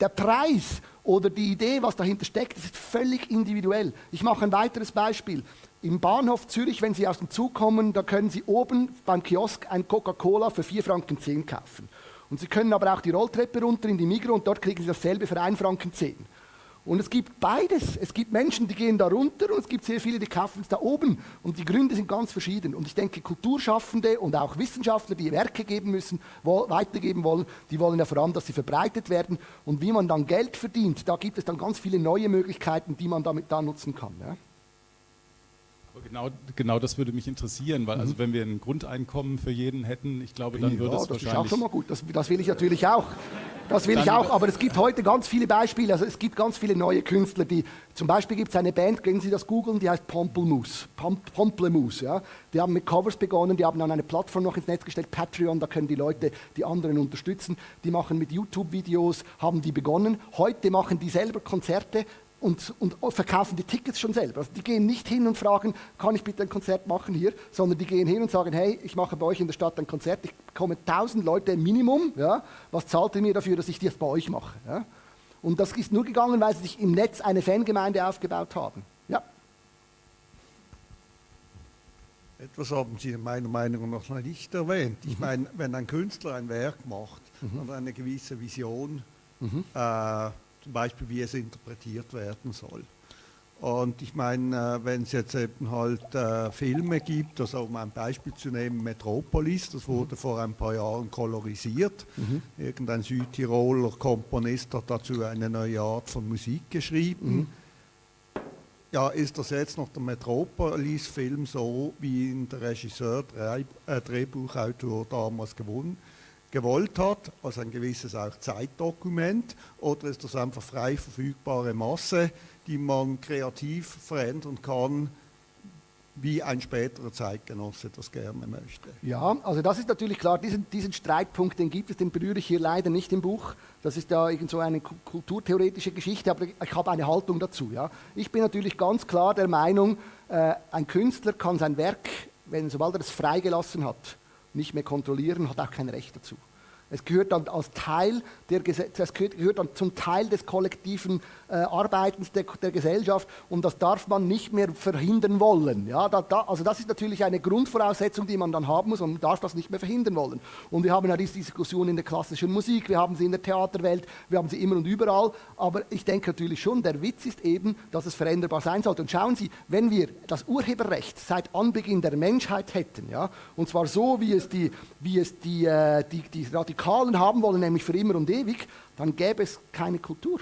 Der Preis oder die Idee, was dahinter steckt, ist völlig individuell. Ich mache ein weiteres Beispiel. Im Bahnhof Zürich, wenn Sie aus dem Zug kommen, da können Sie oben beim Kiosk ein Coca-Cola für 4 Franken 10 kaufen. Und Sie können aber auch die Rolltreppe runter in die Migro und dort kriegen Sie dasselbe für 1 Franken 10. Und es gibt beides. Es gibt Menschen, die gehen da runter und es gibt sehr viele, die kaufen es da oben. Und die Gründe sind ganz verschieden. Und ich denke, Kulturschaffende und auch Wissenschaftler, die Werke geben müssen, weitergeben wollen, die wollen ja vor allem, dass sie verbreitet werden. Und wie man dann Geld verdient, da gibt es dann ganz viele neue Möglichkeiten, die man damit da nutzen kann. Ja? Genau, genau das würde mich interessieren, weil also mhm. also wenn wir ein Grundeinkommen für jeden hätten, ich glaube, dann würde ja, es das wahrscheinlich... Das ist auch schon mal gut, das, das will ich natürlich auch. Das will ich auch, aber es gibt heute ganz viele Beispiele, also es gibt ganz viele neue Künstler, die, zum Beispiel gibt es eine Band, können Sie das googeln, die heißt Pomplemoose, Pomplemoose, ja. Die haben mit Covers begonnen, die haben dann eine Plattform noch ins Netz gestellt, Patreon, da können die Leute die anderen unterstützen. Die machen mit YouTube-Videos, haben die begonnen. Heute machen die selber Konzerte, und, und, verkaufen die Tickets schon selber. Also die gehen nicht hin und fragen, kann ich bitte ein Konzert machen hier, sondern die gehen hin und sagen, hey, ich mache bei euch in der Stadt ein Konzert, ich bekomme 1000 Leute Minimum, ja, was zahlt ihr mir dafür, dass ich das bei euch mache? Ja? Und das ist nur gegangen, weil sie sich im Netz eine Fangemeinde aufgebaut haben. Ja. Etwas haben Sie meiner Meinung nach noch nicht erwähnt. Ich mhm. meine, wenn ein Künstler ein Werk macht mhm. und eine gewisse Vision mhm. äh, zum Beispiel wie es interpretiert werden soll. Und ich meine, äh, wenn es jetzt eben halt äh, Filme gibt, also um ein Beispiel zu nehmen, Metropolis, das wurde mhm. vor ein paar Jahren kolorisiert. Mhm. Irgendein Südtiroler Komponist hat dazu eine neue Art von Musik geschrieben. Mhm. Ja, ist das jetzt noch der Metropolis-Film so, wie ihn der Regisseur, Dreh, äh, Drehbuchautor damals gewonnen gewollt hat, also ein gewisses auch Zeitdokument, oder ist das einfach frei verfügbare Masse, die man kreativ verändern kann, wie ein späterer Zeitgenosse das gerne möchte. Ja, also das ist natürlich klar, diesen, diesen Streitpunkt, den gibt es, den berühre ich hier leider nicht im Buch. Das ist ja irgend so eine kulturtheoretische Geschichte, aber ich habe eine Haltung dazu. Ja. Ich bin natürlich ganz klar der Meinung, äh, ein Künstler kann sein Werk, wenn sobald er es freigelassen hat, nicht mehr kontrollieren, hat auch kein Recht dazu. Es gehört dann als Teil der es gehört dann zum Teil des kollektiven äh, Arbeitens der, der, Gesellschaft und das darf man nicht mehr verhindern wollen. Ja, da, da, also das ist natürlich eine Grundvoraussetzung, die man dann haben muss und man darf das nicht mehr verhindern wollen. Und wir haben ja diese Diskussion in der klassischen Musik, wir haben sie in der Theaterwelt, wir haben sie immer und überall, aber ich denke natürlich schon, der Witz ist eben, dass es veränderbar sein sollte. Und schauen Sie, wenn wir das Urheberrecht seit Anbeginn der Menschheit hätten, ja, und zwar so, wie es die, wie es die, äh, die, die Radikalen haben wollen, nämlich für immer und ewig, dann gäbe es keine Kultur.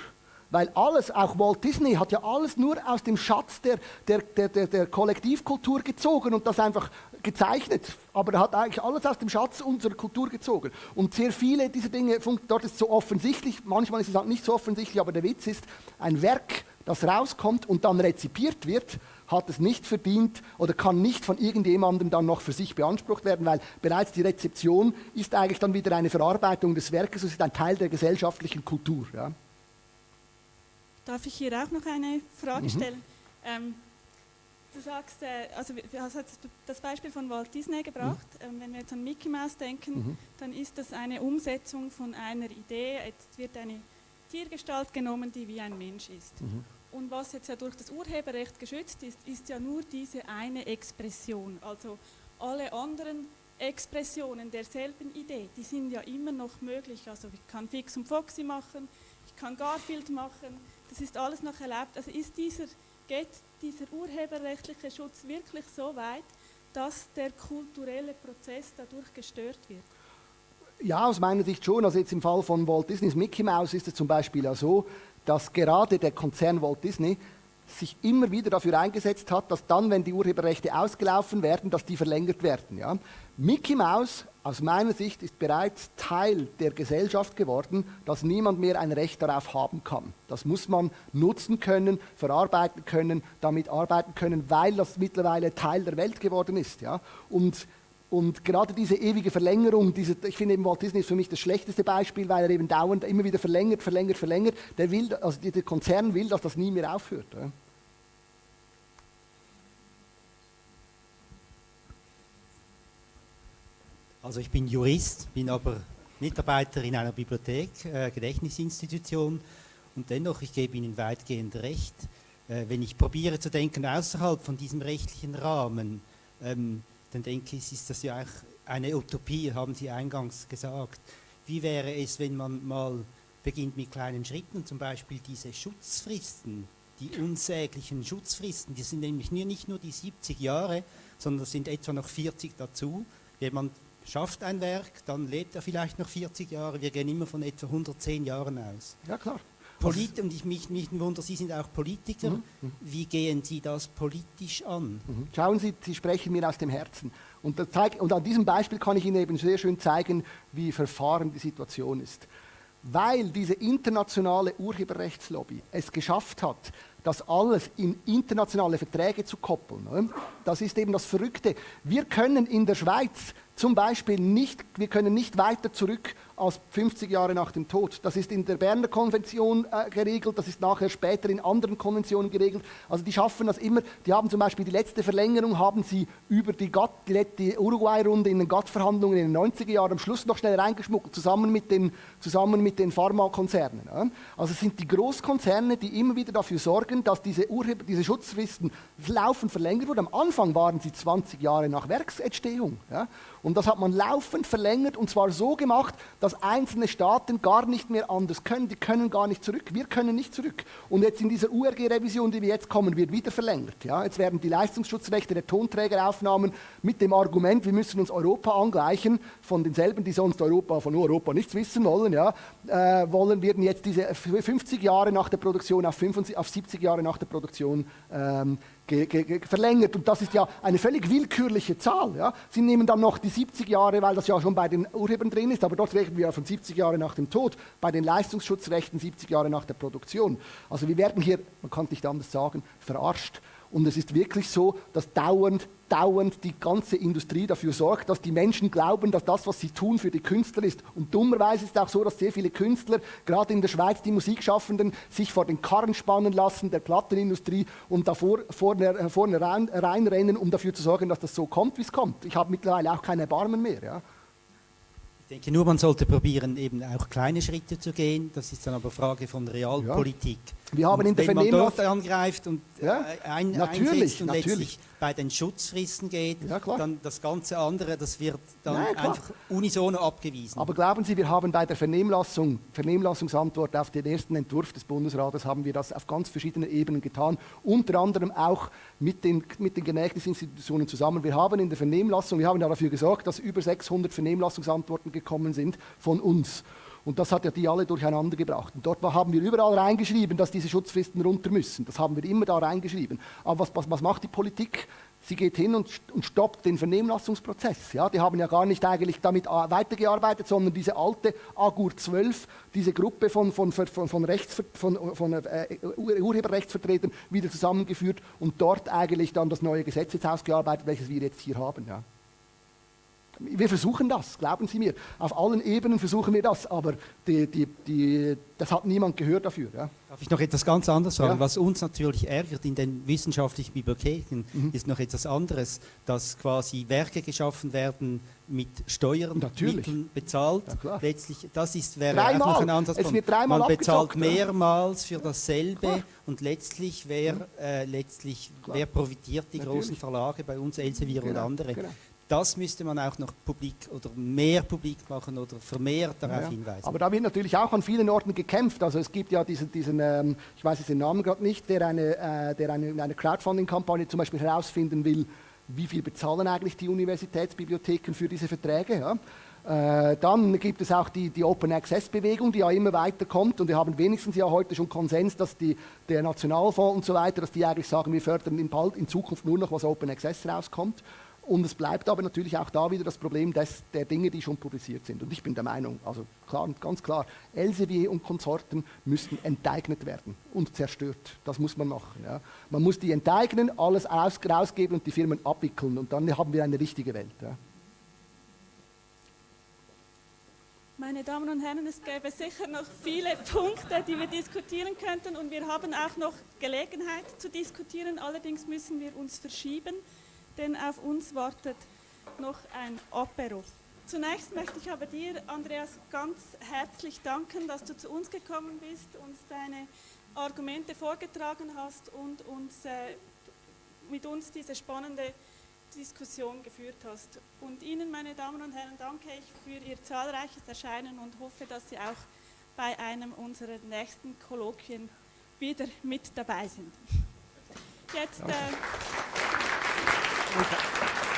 Weil alles, auch Walt Disney, hat ja alles nur aus dem Schatz der, der, der, der, der Kollektivkultur gezogen und das einfach gezeichnet. Aber er hat eigentlich alles aus dem Schatz unserer Kultur gezogen. Und sehr viele dieser Dinge, dort ist es so offensichtlich, manchmal ist es halt nicht so offensichtlich, aber der Witz ist, ein Werk, das rauskommt und dann rezipiert wird, hat es nicht verdient oder kann nicht von irgendjemandem dann noch für sich beansprucht werden, weil bereits die Rezeption ist eigentlich dann wieder eine Verarbeitung des Werkes, es ist ein Teil der gesellschaftlichen Kultur. Ja. Darf ich hier auch noch eine Frage mhm. stellen? Ähm, du sagst, äh, also du hast das Beispiel von Walt Disney gebracht. Mhm. Ähm, wenn wir jetzt an Mickey Mouse denken, mhm. dann ist das eine Umsetzung von einer Idee. Jetzt wird eine Tiergestalt genommen, die wie ein Mensch ist. Und was jetzt ja durch das Urheberrecht geschützt ist, ist ja nur diese eine Expression. Also alle anderen Expressionen derselben Idee, die sind ja immer noch möglich. Also ich kann Fix und Foxy machen, ich kann Garfield machen, das ist alles noch erlaubt. Also ist dieser, geht dieser urheberrechtliche Schutz wirklich so weit, dass der kulturelle Prozess dadurch gestört wird? Ja, aus meiner Sicht schon. Also jetzt im Fall von Walt Disneys Mickey Mouse ist es zum Beispiel ja so, dass gerade der Konzern Walt Disney sich immer wieder dafür eingesetzt hat, dass dann, wenn die Urheberrechte ausgelaufen werden, dass die verlängert werden. Ja. Mickey Mouse aus meiner Sicht ist bereits Teil der Gesellschaft geworden, dass niemand mehr ein Recht darauf haben kann. Das muss man nutzen können, verarbeiten können, damit arbeiten können, weil das mittlerweile Teil der Welt geworden ist. Ja. Und und gerade diese ewige Verlängerung, diese, ich finde eben Walt Disney ist für mich das schlechteste Beispiel, weil er eben dauernd immer wieder verlängert, verlängert, verlängert. Der will, also der Konzern will, dass das nie mehr aufhört. Ja. Also ich bin Jurist, bin aber Mitarbeiter in einer Bibliothek, äh, Gedächtnisinstitution und dennoch, ich gebe Ihnen weitgehend recht, äh, wenn ich probiere zu denken außerhalb von diesem rechtlichen Rahmen, ähm, dann denke ich, ist das ja auch eine Utopie, haben Sie eingangs gesagt. Wie wäre es, wenn man mal beginnt mit kleinen Schritten, zum Beispiel diese Schutzfristen, die unsäglichen Schutzfristen, die sind nämlich nicht nur die 70 Jahre, sondern es sind etwa noch 40 dazu. Jemand schafft ein Werk, dann lebt er vielleicht noch 40 Jahre. Wir gehen immer von etwa 110 Jahren aus. Ja, klar. Polit und ich mich, mich wundere, Sie sind auch Politiker. Mhm. mhm. Wie gehen Sie das politisch an? Mhm. Schauen Sie, Sie sprechen mir aus dem Herzen. Und, zeig, und, an diesem Beispiel kann ich Ihnen eben sehr schön zeigen, wie verfahren die Situation ist. Weil diese internationale Urheberrechtslobby es geschafft hat, das alles in internationale Verträge zu koppeln. Ne? Das ist eben das Verrückte. Wir können in der Schweiz zum Beispiel nicht, wir können nicht weiter zurück als 50 Jahre nach dem Tod. Das ist in der Berner Konvention äh, geregelt, das ist nachher später in anderen Konventionen geregelt. Also die schaffen das immer. Die haben zum Beispiel die letzte Verlängerung haben sie über die, die, Uruguay-Runde in den GATT-Verhandlungen in den 90er Jahren am Schluss noch schnell reingeschmuggelt, zusammen mit den, zusammen mit den Pharmakonzernen. Ja. Also es sind die Großkonzerne, die immer wieder dafür sorgen, dass diese, Urheber, diese Schutzfristen laufend verlängert wurden. Am Anfang waren sie 20 Jahre nach Werksentstehung. Ja. Und das hat man laufend verlängert und zwar so gemacht, dass einzelne Staaten gar nicht mehr anders können. Die können gar nicht zurück. Wir können nicht zurück. Und jetzt in dieser URG-Revision, die wir jetzt kommen, wird wieder verlängert. Ja? Jetzt werden die Leistungsschutzrechte der Tonträgeraufnahmen mit dem Argument, wir müssen uns Europa angleichen, von denselben, die sonst Europa, von Europa nichts wissen wollen, ja, äh, wollen, werden jetzt diese 50 Jahre nach der Produktion auf, 75, auf 70 Jahre nach der Produktion ähm, verlängert. Und das ist ja eine völlig willkürliche Zahl. Ja. Sie nehmen dann noch die 70 Jahre, weil das ja schon bei den Urhebern drin ist, aber dort reden wir ja von 70 Jahren nach dem Tod, bei den Leistungsschutzrechten 70 Jahre nach der Produktion. Also wir werden hier, man kann nicht anders sagen, verarscht. Und es ist wirklich so, dass dauernd, dauernd die ganze Industrie dafür sorgt, dass die Menschen glauben, dass das, was sie tun, für die Künstler ist. Und dummerweise ist es auch so, dass sehr viele Künstler, gerade in der Schweiz, die Musikschaffenden, sich vor den Karren spannen lassen, der Plattenindustrie, und davor vorne, vorne rein, reinrennen, um dafür zu sorgen, dass das so kommt, wie es kommt. Ich habe mittlerweile auch keine Erbarmen mehr. Ja. Ich denke nur, man sollte probieren, eben auch kleine Schritte zu gehen. Das ist dann aber Frage von Realpolitik. Ja. Wir haben und in der wenn man dort angreift und ja, ein, natürlich, einsetzt und natürlich. letztlich bei den Schutzfristen geht, ja, dann das ganze andere, das wird dann Nein, einfach unisono abgewiesen. Aber glauben Sie, wir haben bei der Vernehmlassung, Vernehmlassungsantwort auf den ersten Entwurf des Bundesrates, haben wir das auf ganz verschiedenen Ebenen getan, unter anderem auch mit den, mit den Genehmigungsinstitutionen zusammen. Wir haben in der Vernehmlassung, wir haben dafür gesorgt, dass über 600 Vernehmlassungsantworten gekommen sind von uns. Und das hat ja die alle durcheinander gebracht. Und dort haben wir überall reingeschrieben, dass diese Schutzfristen runter müssen. Das haben wir immer da reingeschrieben. Aber was, was, was macht die Politik? Sie geht hin und, und stoppt den Vernehmlassungsprozess. Ja, die haben ja gar nicht eigentlich damit weitergearbeitet, sondern diese alte Agur 12, diese Gruppe von, von, von, von, Rechts, von, von äh, Urheberrechtsvertretern wieder zusammengeführt und dort eigentlich dann das neue Gesetz jetzt ausgearbeitet, welches wir jetzt hier haben. Ja. Wir versuchen das, glauben Sie mir. Auf allen Ebenen versuchen wir das, aber die, die, die, das hat niemand gehört dafür. Ja. Darf ich noch etwas ganz anderes sagen? Ja. Was uns natürlich ärgert in den wissenschaftlichen Bibliotheken, mhm. ist noch etwas anderes, dass quasi Werke geschaffen werden mit Steuern, Mitteln bezahlt. Ja, Letztlich, das ist, wäre dreimal. auch noch ein Ansatz. Es wird dreimal Man bezahlt mehrmals für dasselbe klar. und letztlich, wer, äh, letztlich wer profitiert? Die Natürlich. großen Verlage, bei uns Elsevier genau. und andere. Genau das müsste man auch noch publik oder mehr publik machen oder vermehrt darauf ja, hinweisen. Aber da wird natürlich auch an vielen Orten gekämpft. Also es gibt ja diesen, diesen ähm, ich weiß jetzt den Namen gerade nicht, der eine, äh, der eine, eine Crowdfunding-Kampagne zum Beispiel herausfinden will, wie viel bezahlen eigentlich die Universitätsbibliotheken für diese Verträge. Ja? Äh, dann gibt es auch die, die Open Access Bewegung, die ja immer weiter kommt und wir haben wenigstens ja heute schon Konsens, dass die, der Nationalfonds und so weiter, dass die eigentlich sagen, wir fördern in, bald in Zukunft nur noch, was Open Access rauskommt. Und es bleibt aber natürlich auch da wieder das Problem des, der Dinge, die schon publiziert sind. Und ich bin der Meinung, also klar, ganz klar, Elsevier und Konsorten müssten enteignet werden und zerstört. Das muss man machen. Ja. Man muss die enteignen, alles aus, rausgeben und die Firmen abwickeln. Und dann haben wir eine richtige Welt. Ja. Meine Damen und Herren, es gäbe sicher noch viele Punkte, die wir diskutieren könnten und wir haben auch noch Gelegenheit zu diskutieren. Allerdings müssen wir uns verschieben, denn auf uns wartet noch ein Apero. Zunächst möchte ich aber dir, Andreas, ganz herzlich danken, dass du zu uns gekommen bist, uns deine Argumente vorgetragen hast und uns, äh, mit uns diese spannende Diskussion geführt hast. Und Ihnen, meine Damen und Herren, danke ich für Ihr zahlreiches Erscheinen und hoffe, dass Sie auch bei einem unserer nächsten Kolloquien wieder mit dabei sind. Jetzt. Äh はい。